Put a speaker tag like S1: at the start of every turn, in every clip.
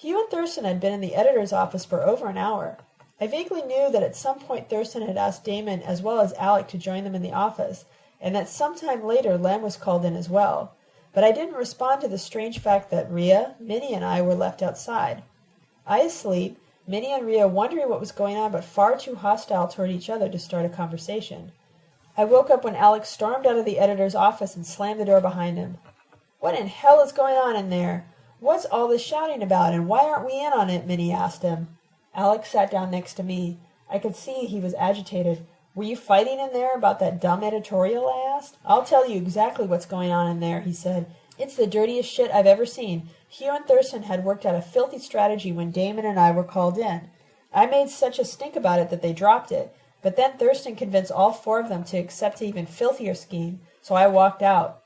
S1: Hugh and Thurston had been in the editor's office for over an hour. I vaguely knew that at some point Thurston had asked Damon as well as Alec to join them in the office, and that some time later Lem was called in as well. But I didn't respond to the strange fact that Rhea, Minnie, and I were left outside. I asleep, Minnie and Rhea wondering what was going on but far too hostile toward each other to start a conversation. I woke up when Alec stormed out of the editor's office and slammed the door behind him. What in hell is going on in there? What's all this shouting about, and why aren't we in on it? Minnie asked him. Alec sat down next to me. I could see he was agitated. Were you fighting in there about that dumb editorial? I asked. I'll tell you exactly what's going on in there, he said. It's the dirtiest shit I've ever seen. Hugh and Thurston had worked out a filthy strategy when Damon and I were called in. I made such a stink about it that they dropped it. But then Thurston convinced all four of them to accept an even filthier scheme, so I walked out.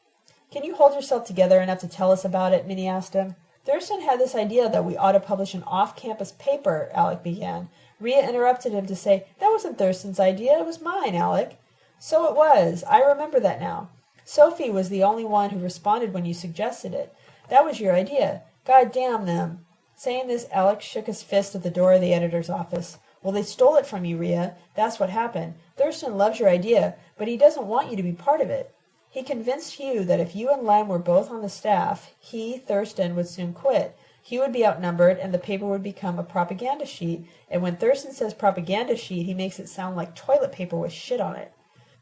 S1: Can you hold yourself together enough to tell us about it? Minnie asked him. Thurston had this idea that we ought to publish an off-campus paper, Alec began. Rhea interrupted him to say, That wasn't Thurston's idea, it was mine, Alec. So it was. I remember that now. Sophie was the only one who responded when you suggested it. That was your idea. God damn them. Saying this, Alec shook his fist at the door of the editor's office. Well, they stole it from you, Rhea. That's what happened. Thurston loves your idea, but he doesn't want you to be part of it. He convinced Hugh that if you and Lem were both on the staff, he, Thurston, would soon quit. Hugh would be outnumbered, and the paper would become a propaganda sheet. And when Thurston says propaganda sheet, he makes it sound like toilet paper with shit on it.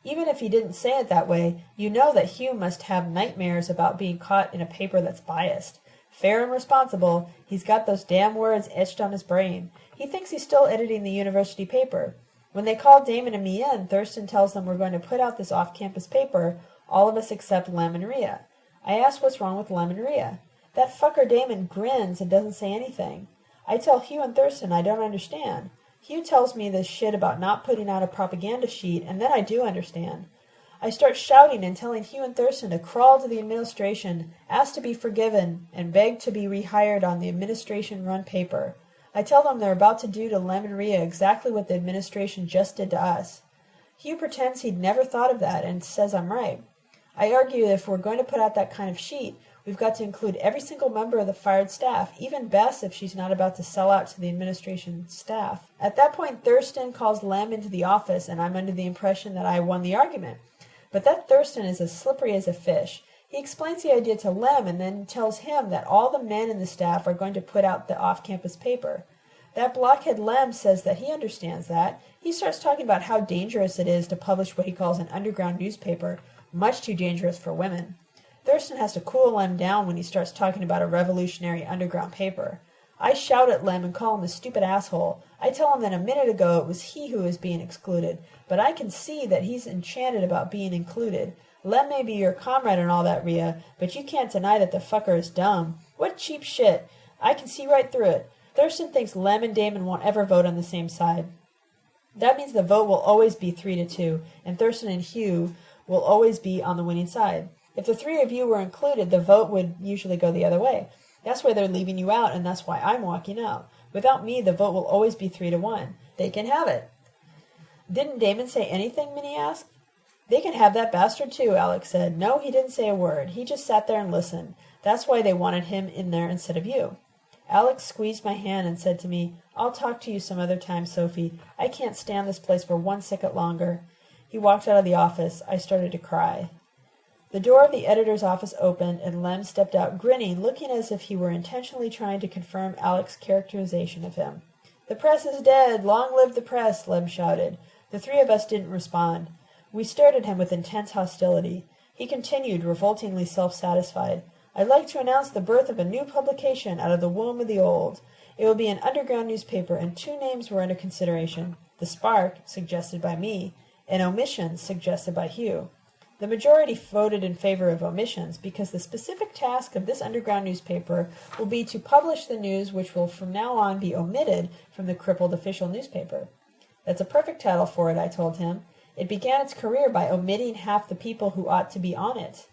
S1: Even if he didn't say it that way, you know that Hugh must have nightmares about being caught in a paper that's biased. Fair and responsible, he's got those damn words etched on his brain. He thinks he's still editing the university paper. When they call Damon and me in, Thurston tells them we're going to put out this off-campus paper, all of us except Lem and Rhea. I ask what's wrong with Lem and Rhea. That fucker Damon grins and doesn't say anything. I tell Hugh and Thurston I don't understand. Hugh tells me this shit about not putting out a propaganda sheet, and then I do understand. I start shouting and telling Hugh and Thurston to crawl to the administration, ask to be forgiven, and beg to be rehired on the administration-run paper. I tell them they're about to do to Lem and Rhea exactly what the administration just did to us. Hugh pretends he'd never thought of that and says I'm right. I argue that if we're going to put out that kind of sheet, we've got to include every single member of the fired staff, even Bess if she's not about to sell out to the administration staff. At that point, Thurston calls Lem into the office, and I'm under the impression that I won the argument. But that Thurston is as slippery as a fish. He explains the idea to Lem and then tells him that all the men in the staff are going to put out the off-campus paper. That blockhead Lem says that he understands that. He starts talking about how dangerous it is to publish what he calls an underground newspaper, much too dangerous for women. Thurston has to cool Lem down when he starts talking about a revolutionary underground paper. I shout at Lem and call him a stupid asshole. I tell him that a minute ago it was he who was being excluded, but I can see that he's enchanted about being included. Lem may be your comrade and all that, Rhea, but you can't deny that the fucker is dumb. What cheap shit. I can see right through it. Thurston thinks Lem and Damon won't ever vote on the same side. That means the vote will always be three to two, and Thurston and Hugh will always be on the winning side. If the three of you were included, the vote would usually go the other way. That's why they're leaving you out, and that's why I'm walking out. Without me, the vote will always be three to one. They can have it. Didn't Damon say anything? Minnie asked. They can have that bastard too, Alec said. No, he didn't say a word. He just sat there and listened. That's why they wanted him in there instead of you. Alec squeezed my hand and said to me, I'll talk to you some other time, Sophie. I can't stand this place for one second longer. He walked out of the office. I started to cry. The door of the editor's office opened, and Lem stepped out, grinning, looking as if he were intentionally trying to confirm Alec's characterization of him. The press is dead! Long live the press! Lem shouted. The three of us didn't respond. We stared at him with intense hostility. He continued, revoltingly self-satisfied. I'd like to announce the birth of a new publication out of the womb of the old. It will be an underground newspaper, and two names were under consideration. The Spark, suggested by me, and Omissions, suggested by Hugh. The majority voted in favor of omissions because the specific task of this underground newspaper will be to publish the news which will from now on be omitted from the crippled official newspaper. That's a perfect title for it, I told him. It began its career by omitting half the people who ought to be on it.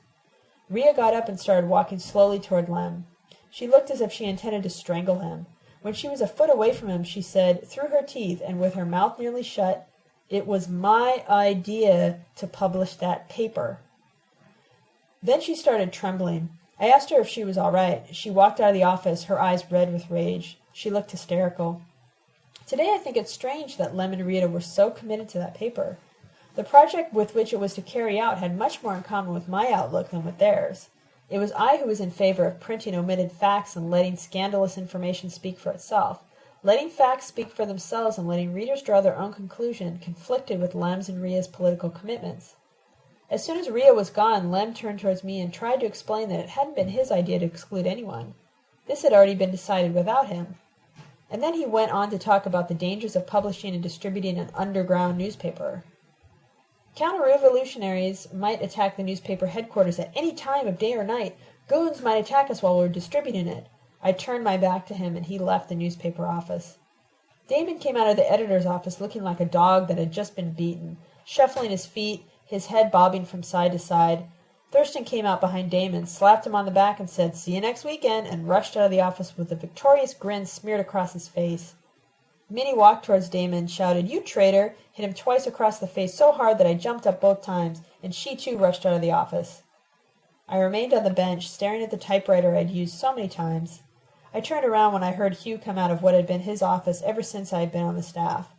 S1: Rhea got up and started walking slowly toward Lem. She looked as if she intended to strangle him. When she was a foot away from him, she said, through her teeth and with her mouth nearly shut, it was my idea to publish that paper. Then she started trembling. I asked her if she was all right. She walked out of the office, her eyes red with rage. She looked hysterical. Today I think it's strange that Lem and Rita were so committed to that paper. The project with which it was to carry out had much more in common with my outlook than with theirs. It was I who was in favor of printing omitted facts and letting scandalous information speak for itself. Letting facts speak for themselves and letting readers draw their own conclusion conflicted with Lem's and Ria's political commitments. As soon as Ria was gone, Lem turned towards me and tried to explain that it hadn't been his idea to exclude anyone. This had already been decided without him. And then he went on to talk about the dangers of publishing and distributing an underground newspaper. Counter-revolutionaries might attack the newspaper headquarters at any time of day or night. Goons might attack us while we were distributing it. I turned my back to him, and he left the newspaper office. Damon came out of the editor's office looking like a dog that had just been beaten, shuffling his feet, his head bobbing from side to side. Thurston came out behind Damon, slapped him on the back, and said, See you next weekend, and rushed out of the office with a victorious grin smeared across his face. Minnie walked towards Damon shouted, You traitor! hit him twice across the face so hard that I jumped up both times, and she too rushed out of the office. I remained on the bench, staring at the typewriter I had used so many times. I turned around when I heard Hugh come out of what had been his office ever since I had been on the staff.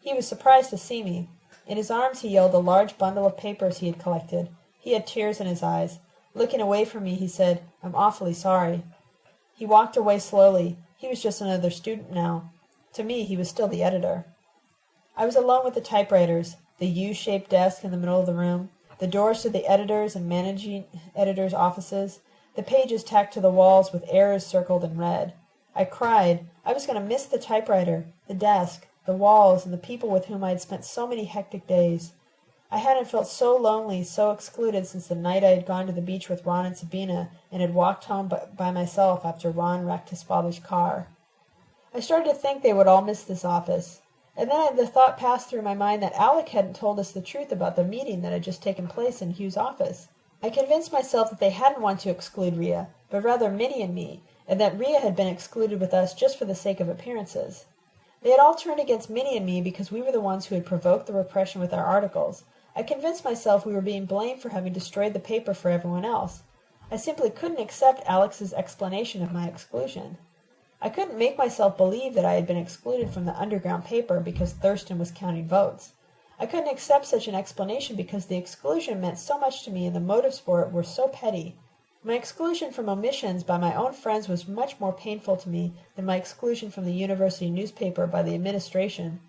S1: He was surprised to see me. In his arms he held a large bundle of papers he had collected. He had tears in his eyes. Looking away from me, he said, I'm awfully sorry. He walked away slowly. He was just another student now. To me he was still the editor. I was alone with the typewriters, the U-shaped desk in the middle of the room, the doors to the editors' and managing editors' offices, the pages tacked to the walls with errors circled in red. I cried. I was going to miss the typewriter, the desk, the walls, and the people with whom I had spent so many hectic days. I hadn't felt so lonely, so excluded since the night I had gone to the beach with Ron and Sabina and had walked home by, by myself after Ron wrecked his father's car. I started to think they would all miss this office. And then the thought passed through my mind that Alec hadn't told us the truth about the meeting that had just taken place in Hugh's office. I convinced myself that they hadn't wanted to exclude Ria, but rather Minnie and me, and that Ria had been excluded with us just for the sake of appearances. They had all turned against Minnie and me because we were the ones who had provoked the repression with our articles. I convinced myself we were being blamed for having destroyed the paper for everyone else. I simply couldn't accept Alec's explanation of my exclusion. I couldn't make myself believe that I had been excluded from the underground paper because Thurston was counting votes. I couldn't accept such an explanation because the exclusion meant so much to me and the motives for it were so petty. My exclusion from omissions by my own friends was much more painful to me than my exclusion from the university newspaper by the administration,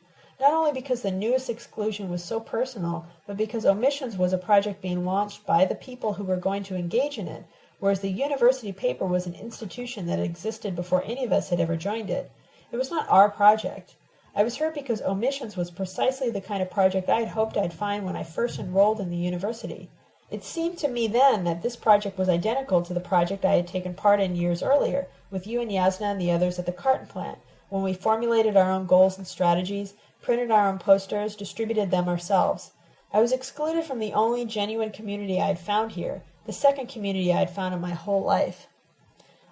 S1: not only because the newest exclusion was so personal, but because omissions was a project being launched by the people who were going to engage in it, whereas the university paper was an institution that existed before any of us had ever joined it. It was not our project. I was hurt because omissions was precisely the kind of project I had hoped I'd find when I first enrolled in the university. It seemed to me then that this project was identical to the project I had taken part in years earlier, with you and Yasna and the others at the carton plant, when we formulated our own goals and strategies, printed our own posters, distributed them ourselves. I was excluded from the only genuine community I had found here, the second community I had found in my whole life.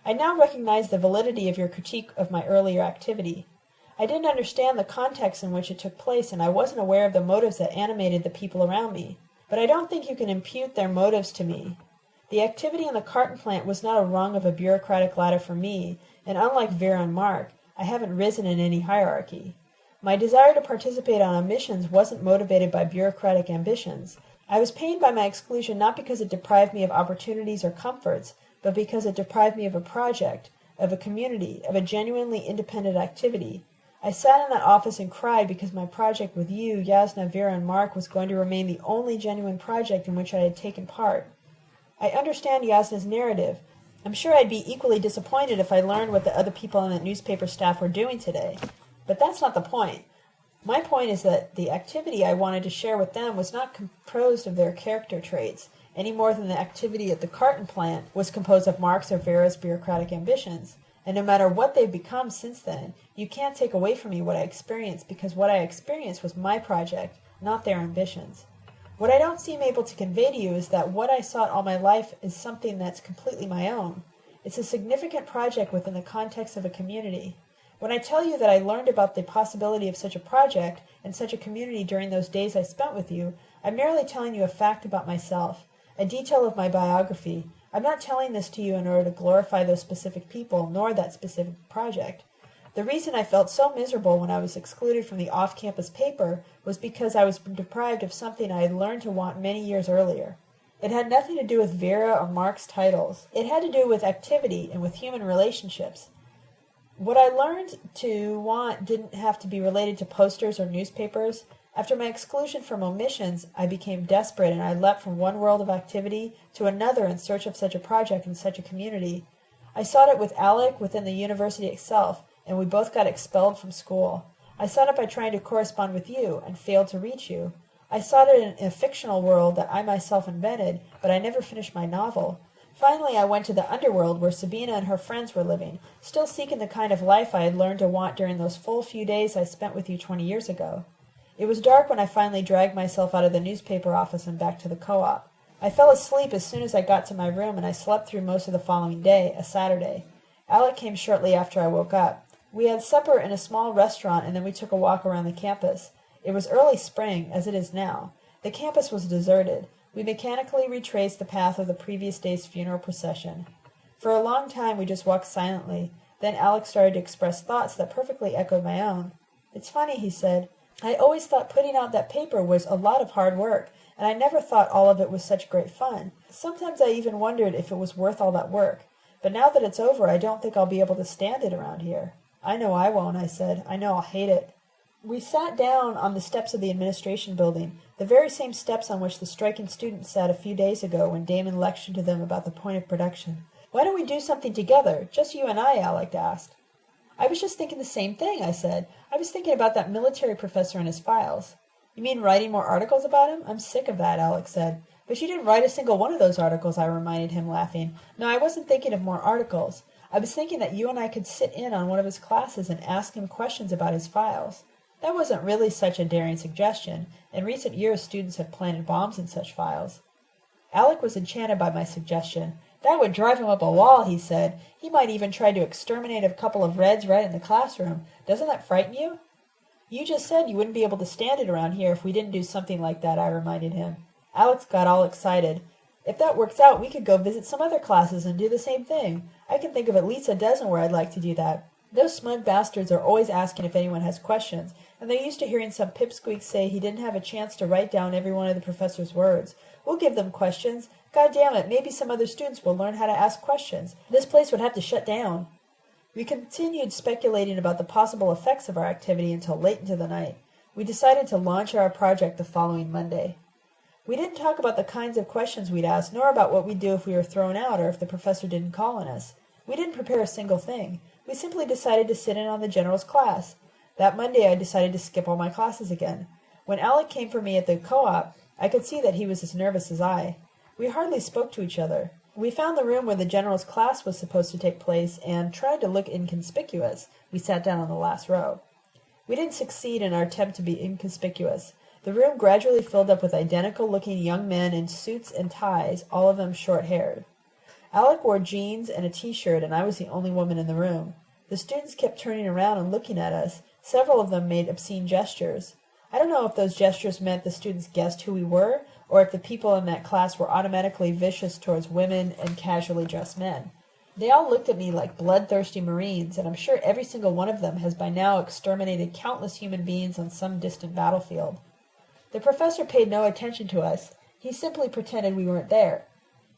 S1: I now recognize the validity of your critique of my earlier activity. I didn't understand the context in which it took place, and I wasn't aware of the motives that animated the people around me. But I don't think you can impute their motives to me. The activity in the carton plant was not a rung of a bureaucratic ladder for me, and unlike Vera and Mark, I haven't risen in any hierarchy. My desire to participate on missions wasn't motivated by bureaucratic ambitions. I was pained by my exclusion not because it deprived me of opportunities or comforts, but because it deprived me of a project, of a community, of a genuinely independent activity. I sat in that office and cried because my project with you, Yasna, Vera, and Mark was going to remain the only genuine project in which I had taken part. I understand Yasna's narrative. I'm sure I'd be equally disappointed if I learned what the other people on the newspaper staff were doing today. But that's not the point. My point is that the activity I wanted to share with them was not composed of their character traits, any more than the activity at the carton plant was composed of Mark's or Vera's bureaucratic ambitions. And no matter what they've become since then, you can't take away from me what I experienced because what I experienced was my project, not their ambitions. What I don't seem able to convey to you is that what I sought all my life is something that's completely my own. It's a significant project within the context of a community. When I tell you that I learned about the possibility of such a project and such a community during those days I spent with you, I'm merely telling you a fact about myself, a detail of my biography, I'm not telling this to you in order to glorify those specific people nor that specific project. The reason I felt so miserable when I was excluded from the off campus paper was because I was deprived of something I had learned to want many years earlier. It had nothing to do with Vera or Mark's titles. It had to do with activity and with human relationships. What I learned to want didn't have to be related to posters or newspapers. After my exclusion from omissions, I became desperate and I leapt from one world of activity to another in search of such a project in such a community. I sought it with Alec within the university itself, and we both got expelled from school. I sought it by trying to correspond with you, and failed to reach you. I sought it in a fictional world that I myself invented, but I never finished my novel. Finally I went to the underworld where Sabina and her friends were living, still seeking the kind of life I had learned to want during those full few days I spent with you twenty years ago. It was dark when I finally dragged myself out of the newspaper office and back to the co-op. I fell asleep as soon as I got to my room and I slept through most of the following day, a Saturday. Alec came shortly after I woke up. We had supper in a small restaurant and then we took a walk around the campus. It was early spring, as it is now. The campus was deserted. We mechanically retraced the path of the previous day's funeral procession. For a long time we just walked silently. Then Alec started to express thoughts that perfectly echoed my own. It's funny, he said. I always thought putting out that paper was a lot of hard work, and I never thought all of it was such great fun. Sometimes I even wondered if it was worth all that work. But now that it's over, I don't think I'll be able to stand it around here. I know I won't, I said. I know I'll hate it. We sat down on the steps of the administration building, the very same steps on which the striking students sat a few days ago when Damon lectured to them about the point of production. Why don't we do something together, just you and I, Alec asked. I was just thinking the same thing, I said. I was thinking about that military professor and his files. You mean writing more articles about him? I'm sick of that, Alec said. But you didn't write a single one of those articles, I reminded him, laughing. No, I wasn't thinking of more articles. I was thinking that you and I could sit in on one of his classes and ask him questions about his files. That wasn't really such a daring suggestion. In recent years, students have planted bombs in such files. Alec was enchanted by my suggestion. That would drive him up a wall, he said. He might even try to exterminate a couple of Reds right in the classroom. Doesn't that frighten you? You just said you wouldn't be able to stand it around here if we didn't do something like that, I reminded him. Alec got all excited. If that works out, we could go visit some other classes and do the same thing. I can think of at least a dozen where I'd like to do that. Those smug bastards are always asking if anyone has questions, and they're used to hearing some pipsqueak say he didn't have a chance to write down every one of the professor's words. We'll give them questions. God damn it, maybe some other students will learn how to ask questions. This place would have to shut down. We continued speculating about the possible effects of our activity until late into the night. We decided to launch our project the following Monday. We didn't talk about the kinds of questions we'd ask, nor about what we'd do if we were thrown out or if the professor didn't call on us. We didn't prepare a single thing. We simply decided to sit in on the general's class. That Monday I decided to skip all my classes again. When Alec came for me at the co-op, I could see that he was as nervous as I. We hardly spoke to each other. We found the room where the general's class was supposed to take place and tried to look inconspicuous. We sat down on the last row. We didn't succeed in our attempt to be inconspicuous. The room gradually filled up with identical looking young men in suits and ties, all of them short haired. Alec wore jeans and a t-shirt and I was the only woman in the room. The students kept turning around and looking at us. Several of them made obscene gestures. I don't know if those gestures meant the students guessed who we were or if the people in that class were automatically vicious towards women and casually dressed men. They all looked at me like bloodthirsty Marines, and I'm sure every single one of them has by now exterminated countless human beings on some distant battlefield. The professor paid no attention to us. He simply pretended we weren't there.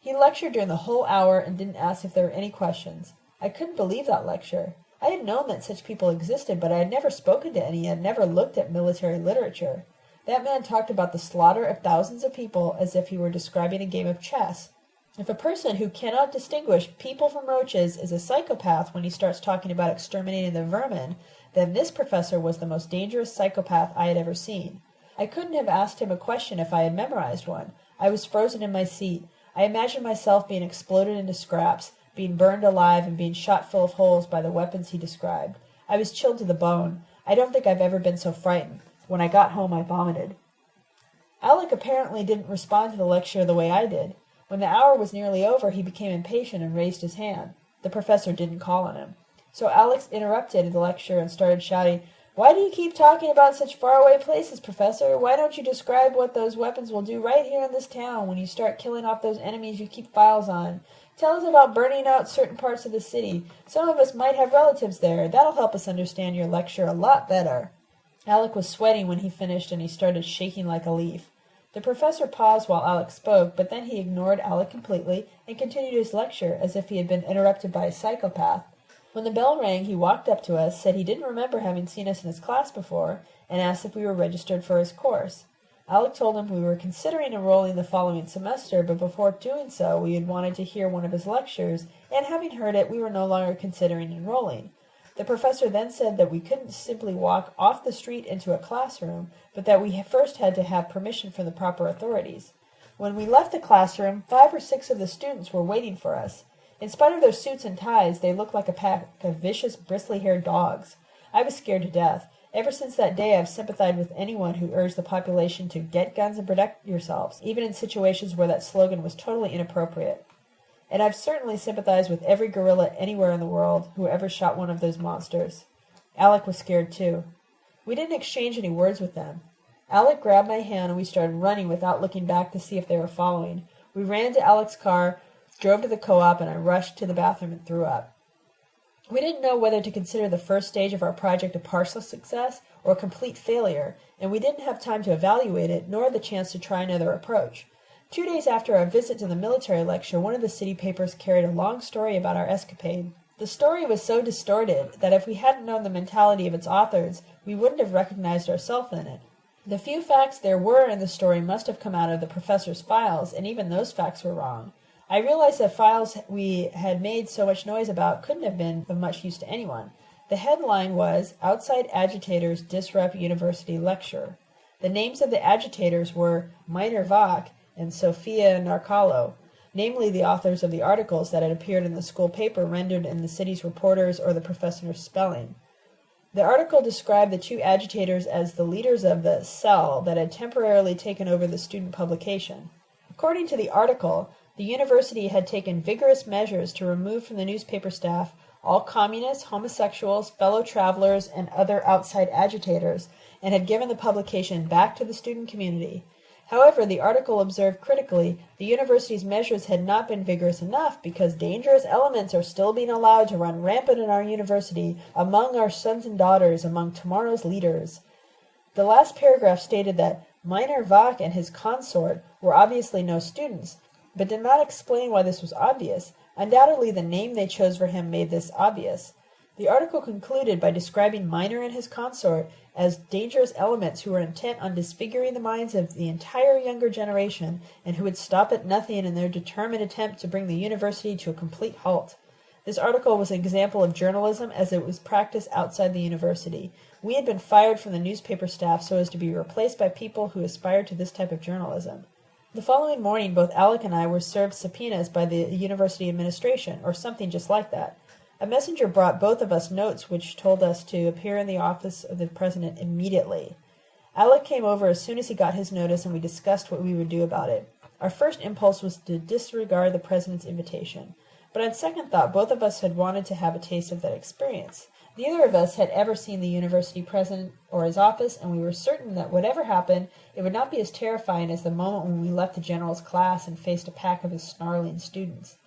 S1: He lectured during the whole hour and didn't ask if there were any questions. I couldn't believe that lecture. I had known that such people existed, but I had never spoken to any and never looked at military literature. That man talked about the slaughter of thousands of people as if he were describing a game of chess. If a person who cannot distinguish people from roaches is a psychopath when he starts talking about exterminating the vermin, then this professor was the most dangerous psychopath I had ever seen. I couldn't have asked him a question if I had memorized one. I was frozen in my seat. I imagined myself being exploded into scraps, being burned alive, and being shot full of holes by the weapons he described. I was chilled to the bone. I don't think I've ever been so frightened. When I got home I vomited. Alec apparently didn't respond to the lecture the way I did. When the hour was nearly over he became impatient and raised his hand. The professor didn't call on him. So Alec interrupted the lecture and started shouting, Why do you keep talking about such faraway places, Professor? Why don't you describe what those weapons will do right here in this town when you start killing off those enemies you keep files on? Tell us about burning out certain parts of the city. Some of us might have relatives there. That'll help us understand your lecture a lot better. Alec was sweating when he finished and he started shaking like a leaf. The professor paused while Alec spoke, but then he ignored Alec completely and continued his lecture as if he had been interrupted by a psychopath. When the bell rang he walked up to us, said he didn't remember having seen us in his class before, and asked if we were registered for his course. Alec told him we were considering enrolling the following semester, but before doing so we had wanted to hear one of his lectures, and having heard it we were no longer considering enrolling. The professor then said that we couldn't simply walk off the street into a classroom, but that we first had to have permission from the proper authorities. When we left the classroom, five or six of the students were waiting for us. In spite of their suits and ties, they looked like a pack of vicious, bristly-haired dogs. I was scared to death. Ever since that day I've sympathized with anyone who urged the population to get guns and protect yourselves, even in situations where that slogan was totally inappropriate. And I've certainly sympathized with every guerrilla anywhere in the world who ever shot one of those monsters. Alec was scared too. We didn't exchange any words with them. Alec grabbed my hand and we started running without looking back to see if they were following. We ran to Alec's car, drove to the co-op, and I rushed to the bathroom and threw up. We didn't know whether to consider the first stage of our project a partial success or a complete failure, and we didn't have time to evaluate it nor the chance to try another approach. Two days after our visit to the military lecture, one of the city papers carried a long story about our escapade. The story was so distorted that if we hadn't known the mentality of its authors, we wouldn't have recognized ourselves in it. The few facts there were in the story must have come out of the professor's files, and even those facts were wrong. I realized that files we had made so much noise about couldn't have been of much use to anyone. The headline was Outside Agitators Disrupt University Lecture. The names of the agitators were Minor Vach and Sophia Narcalo, namely the authors of the articles that had appeared in the school paper rendered in the city's reporters or the professor's spelling. The article described the two agitators as the leaders of the cell that had temporarily taken over the student publication. According to the article, the university had taken vigorous measures to remove from the newspaper staff all communists, homosexuals, fellow travelers, and other outside agitators, and had given the publication back to the student community. However, the article observed critically, the university's measures had not been vigorous enough because dangerous elements are still being allowed to run rampant in our university, among our sons and daughters, among tomorrow's leaders. The last paragraph stated that Minor Vach and his consort were obviously no students, but did not explain why this was obvious. Undoubtedly the name they chose for him made this obvious. The article concluded by describing Minor and his consort as dangerous elements who were intent on disfiguring the minds of the entire younger generation and who would stop at nothing in their determined attempt to bring the university to a complete halt. This article was an example of journalism as it was practiced outside the university. We had been fired from the newspaper staff so as to be replaced by people who aspired to this type of journalism. The following morning both Alec and I were served subpoenas by the university administration, or something just like that. A messenger brought both of us notes which told us to appear in the office of the president immediately. Alec came over as soon as he got his notice and we discussed what we would do about it. Our first impulse was to disregard the president's invitation, but on second thought both of us had wanted to have a taste of that experience. Neither of us had ever seen the university president or his office, and we were certain that whatever happened, it would not be as terrifying as the moment when we left the general's class and faced a pack of his snarling students.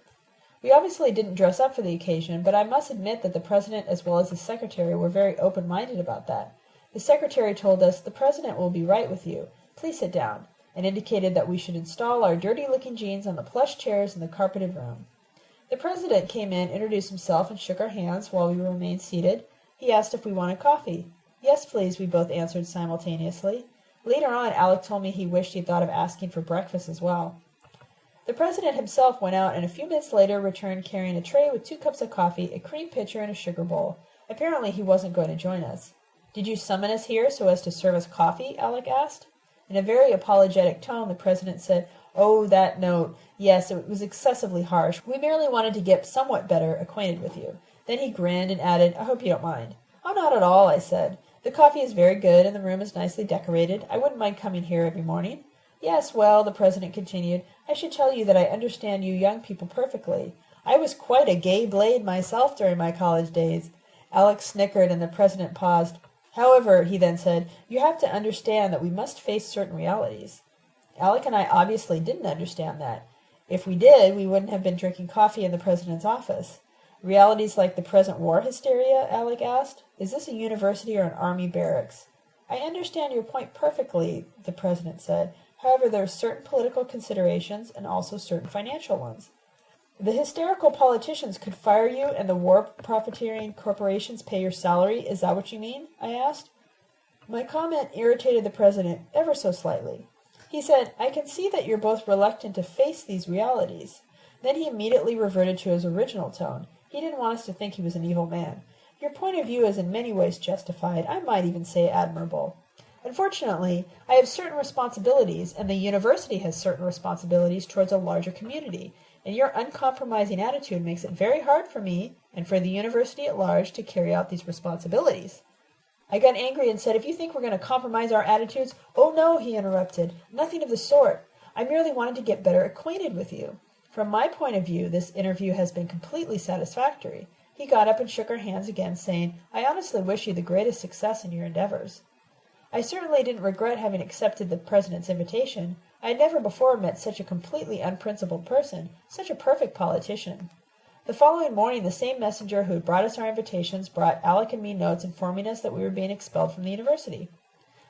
S1: We obviously didn't dress up for the occasion, but I must admit that the president as well as his secretary were very open-minded about that. The secretary told us, the president will be right with you. Please sit down, and indicated that we should install our dirty-looking jeans on the plush chairs in the carpeted room. The president came in, introduced himself, and shook our hands while we remained seated. He asked if we wanted coffee. Yes, please, we both answered simultaneously. Later on, Alec told me he wished he'd thought of asking for breakfast as well. The president himself went out and a few minutes later returned carrying a tray with two cups of coffee, a cream pitcher, and a sugar bowl. Apparently he wasn't going to join us. Did you summon us here so as to serve us coffee? Alec asked. In a very apologetic tone, the president said, Oh, that note. Yes, it was excessively harsh. We merely wanted to get somewhat better acquainted with you. Then he grinned and added, I hope you don't mind. Oh, not at all, I said. The coffee is very good and the room is nicely decorated. I wouldn't mind coming here every morning. Yes, well, the president continued, I should tell you that I understand you young people perfectly. I was quite a gay blade myself during my college days. Alec snickered and the president paused. However, he then said, you have to understand that we must face certain realities. Alec and I obviously didn't understand that. If we did, we wouldn't have been drinking coffee in the president's office. Realities like the present war hysteria? Alec asked. Is this a university or an army barracks? I understand your point perfectly, the president said. However, there are certain political considerations and also certain financial ones. The hysterical politicians could fire you and the war profiteering corporations pay your salary. Is that what you mean? I asked. My comment irritated the president ever so slightly. He said, I can see that you're both reluctant to face these realities. Then he immediately reverted to his original tone. He didn't want us to think he was an evil man. Your point of view is in many ways justified, I might even say admirable. Unfortunately, I have certain responsibilities, and the university has certain responsibilities towards a larger community, and your uncompromising attitude makes it very hard for me and for the university at large to carry out these responsibilities. I got angry and said, If you think we're going to compromise our attitudes, oh no, he interrupted. Nothing of the sort. I merely wanted to get better acquainted with you. From my point of view, this interview has been completely satisfactory. He got up and shook our hands again, saying, I honestly wish you the greatest success in your endeavors. I certainly didn't regret having accepted the president's invitation. I had never before met such a completely unprincipled person, such a perfect politician. The following morning the same messenger who had brought us our invitations brought Alec and me notes informing us that we were being expelled from the university.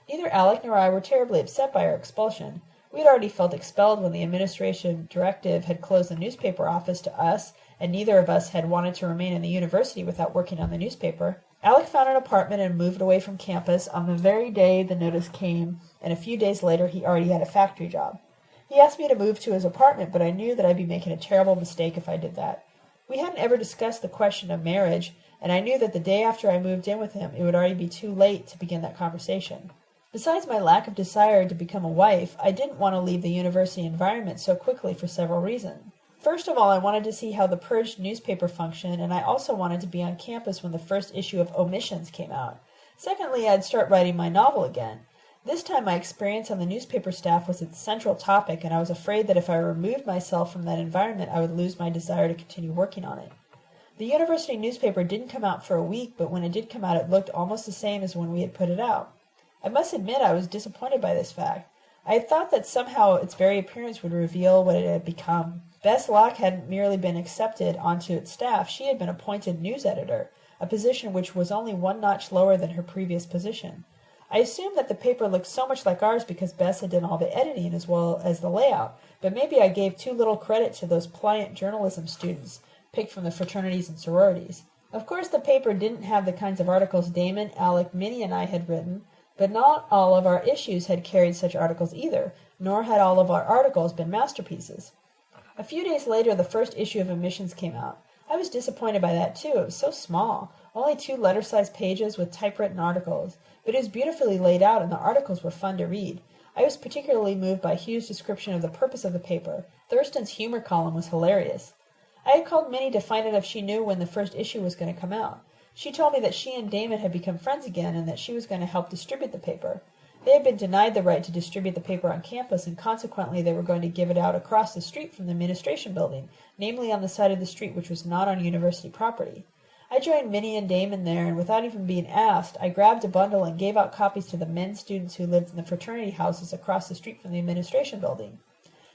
S1: Neither Alec nor I were terribly upset by our expulsion. We had already felt expelled when the administration directive had closed the newspaper office to us, and neither of us had wanted to remain in the university without working on the newspaper. Alec found an apartment and moved away from campus on the very day the notice came, and a few days later he already had a factory job. He asked me to move to his apartment, but I knew that I'd be making a terrible mistake if I did that. We hadn't ever discussed the question of marriage, and I knew that the day after I moved in with him it would already be too late to begin that conversation. Besides my lack of desire to become a wife, I didn't want to leave the university environment so quickly for several reasons. First of all, I wanted to see how the purged newspaper functioned, and I also wanted to be on campus when the first issue of Omissions came out. Secondly, I'd start writing my novel again. This time my experience on the newspaper staff was its central topic, and I was afraid that if I removed myself from that environment I would lose my desire to continue working on it. The university newspaper didn't come out for a week, but when it did come out it looked almost the same as when we had put it out. I must admit I was disappointed by this fact. I had thought that somehow its very appearance would reveal what it had become. Bess Locke hadn't merely been accepted onto its staff, she had been appointed news editor, a position which was only one notch lower than her previous position. I assumed that the paper looked so much like ours because Bess had done all the editing as well as the layout, but maybe I gave too little credit to those pliant journalism students picked from the fraternities and sororities. Of course the paper didn't have the kinds of articles Damon, Alec, Minnie, and I had written, but not all of our issues had carried such articles either, nor had all of our articles been masterpieces. A few days later the first issue of Omissions came out. I was disappointed by that too. It was so small, only two letter-sized pages with typewritten articles, but it was beautifully laid out and the articles were fun to read. I was particularly moved by Hugh's description of the purpose of the paper. Thurston's humor column was hilarious. I had called Minnie to find out if she knew when the first issue was going to come out. She told me that she and Damon had become friends again and that she was going to help distribute the paper. They had been denied the right to distribute the paper on campus, and consequently they were going to give it out across the street from the administration building, namely on the side of the street which was not on university property. I joined Minnie and Damon there, and without even being asked, I grabbed a bundle and gave out copies to the men students who lived in the fraternity houses across the street from the administration building.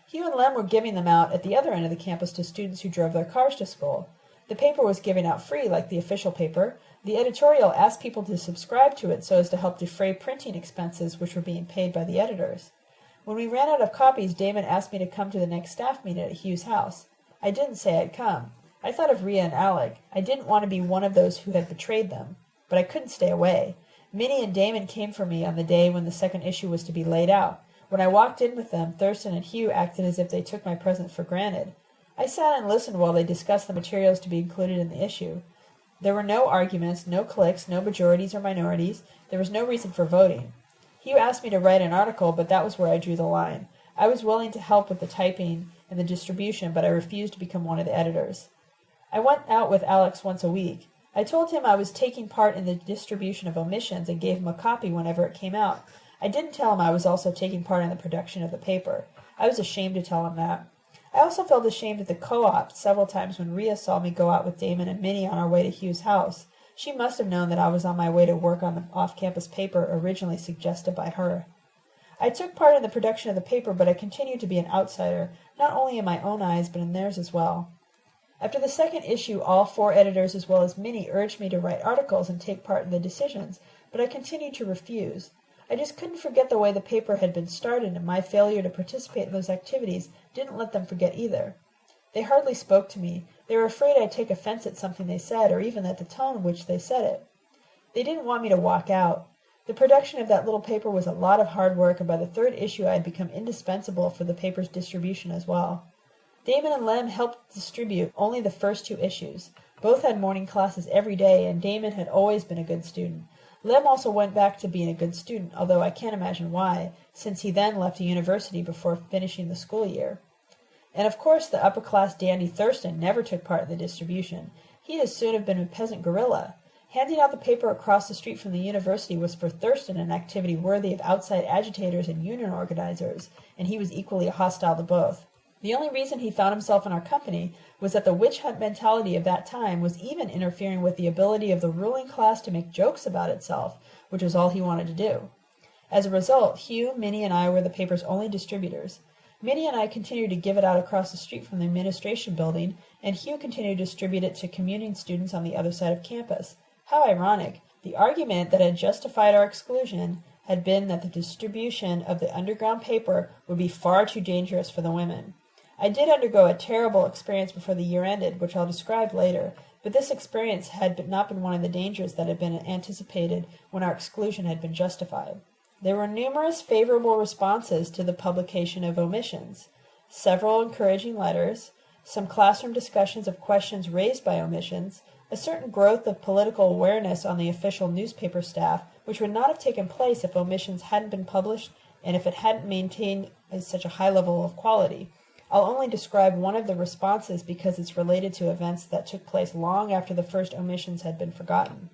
S1: Hugh and Lem were giving them out at the other end of the campus to students who drove their cars to school. The paper was given out free, like the official paper. The editorial asked people to subscribe to it so as to help defray printing expenses which were being paid by the editors. When we ran out of copies, Damon asked me to come to the next staff meeting at Hugh's house. I didn't say I'd come. I thought of Ria and Alec. I didn't want to be one of those who had betrayed them. But I couldn't stay away. Minnie and Damon came for me on the day when the second issue was to be laid out. When I walked in with them, Thurston and Hugh acted as if they took my presence for granted. I sat and listened while they discussed the materials to be included in the issue. There were no arguments, no cliques, no majorities or minorities. There was no reason for voting. Hugh asked me to write an article, but that was where I drew the line. I was willing to help with the typing and the distribution, but I refused to become one of the editors. I went out with Alec once a week. I told him I was taking part in the distribution of Omissions and gave him a copy whenever it came out. I didn't tell him I was also taking part in the production of the paper. I was ashamed to tell him that. I also felt ashamed at the co-op several times when Ria saw me go out with Damon and Minnie on our way to Hugh's house. She must have known that I was on my way to work on the off-campus paper originally suggested by her. I took part in the production of the paper, but I continued to be an outsider, not only in my own eyes but in theirs as well. After the second issue all four editors as well as Minnie urged me to write articles and take part in the decisions, but I continued to refuse. I just couldn't forget the way the paper had been started, and my failure to participate in those activities didn't let them forget either. They hardly spoke to me. They were afraid I'd take offense at something they said, or even at the tone in which they said it. They didn't want me to walk out. The production of that little paper was a lot of hard work, and by the third issue I had become indispensable for the paper's distribution as well. Damon and Lem helped distribute only the first two issues. Both had morning classes every day, and Damon had always been a good student. Lem also went back to being a good student, although I can't imagine why, since he then left the university before finishing the school year. And of course the upper-class dandy Thurston never took part in the distribution. He'd as soon have been a peasant guerrilla. Handing out the paper across the street from the university was for Thurston an activity worthy of outside agitators and union organizers, and he was equally hostile to both. The only reason he found himself in our company was that the witch hunt mentality of that time was even interfering with the ability of the ruling class to make jokes about itself, which was all he wanted to do. As a result, Hugh, Minnie, and I were the paper's only distributors. Minnie and I continued to give it out across the street from the administration building, and Hugh continued to distribute it to commuting students on the other side of campus. How ironic! The argument that had justified our exclusion had been that the distribution of the underground paper would be far too dangerous for the women. I did undergo a terrible experience before the year ended, which I'll describe later, but this experience had not been one of the dangers that had been anticipated when our exclusion had been justified. There were numerous favorable responses to the publication of omissions, several encouraging letters, some classroom discussions of questions raised by omissions, a certain growth of political awareness on the official newspaper staff, which would not have taken place if omissions hadn't been published and if it hadn't maintained such a high level of quality. I'll only describe one of the responses because it's related to events that took place long after the first omissions had been forgotten.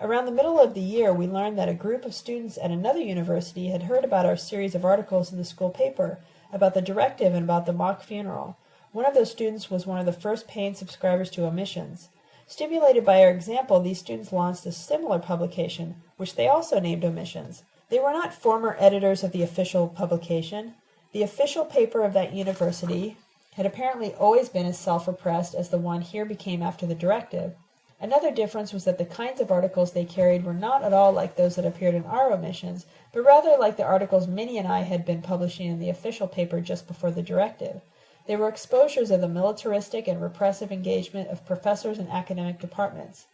S1: Around the middle of the year, we learned that a group of students at another university had heard about our series of articles in the school paper, about the directive and about the mock funeral. One of those students was one of the first paying subscribers to Omissions. Stimulated by our example, these students launched a similar publication, which they also named Omissions. They were not former editors of the official publication. The official paper of that university had apparently always been as self-repressed as the one here became after the directive. Another difference was that the kinds of articles they carried were not at all like those that appeared in our omissions, but rather like the articles Minnie and I had been publishing in the official paper just before the directive. They were exposures of the militaristic and repressive engagement of professors and academic departments.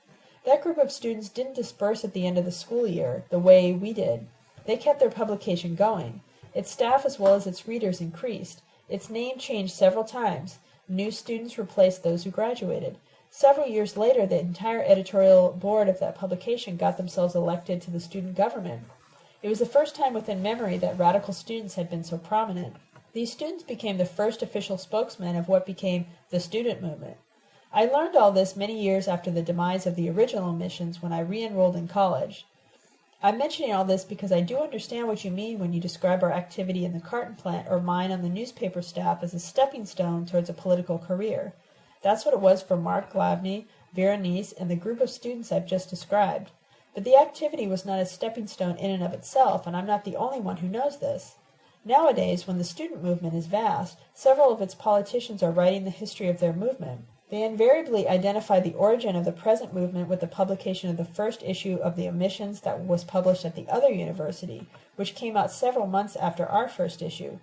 S1: That group of students didn't disperse at the end of the school year, the way we did. They kept their publication going. Its staff as well as its readers increased. Its name changed several times. New students replaced those who graduated. Several years later, the entire editorial board of that publication got themselves elected to the student government. It was the first time within memory that radical students had been so prominent. These students became the first official spokesmen of what became the student movement. I learned all this many years after the demise of the original Omissions when I re-enrolled in college. I'm mentioning all this because I do understand what you mean when you describe our activity in the carton plant or mine on the newspaper staff as a stepping stone towards a political career. That's what it was for Mark Glavny, Berenice, and the group of students I've just described. But the activity was not a stepping stone in and of itself, and I'm not the only one who knows this. Nowadays, when the student movement is vast, several of its politicians are writing the history of their movement. They invariably identify the origin of the present movement with the publication of the first issue of the Omissions that was published at the other university, which came out several months after our first issue.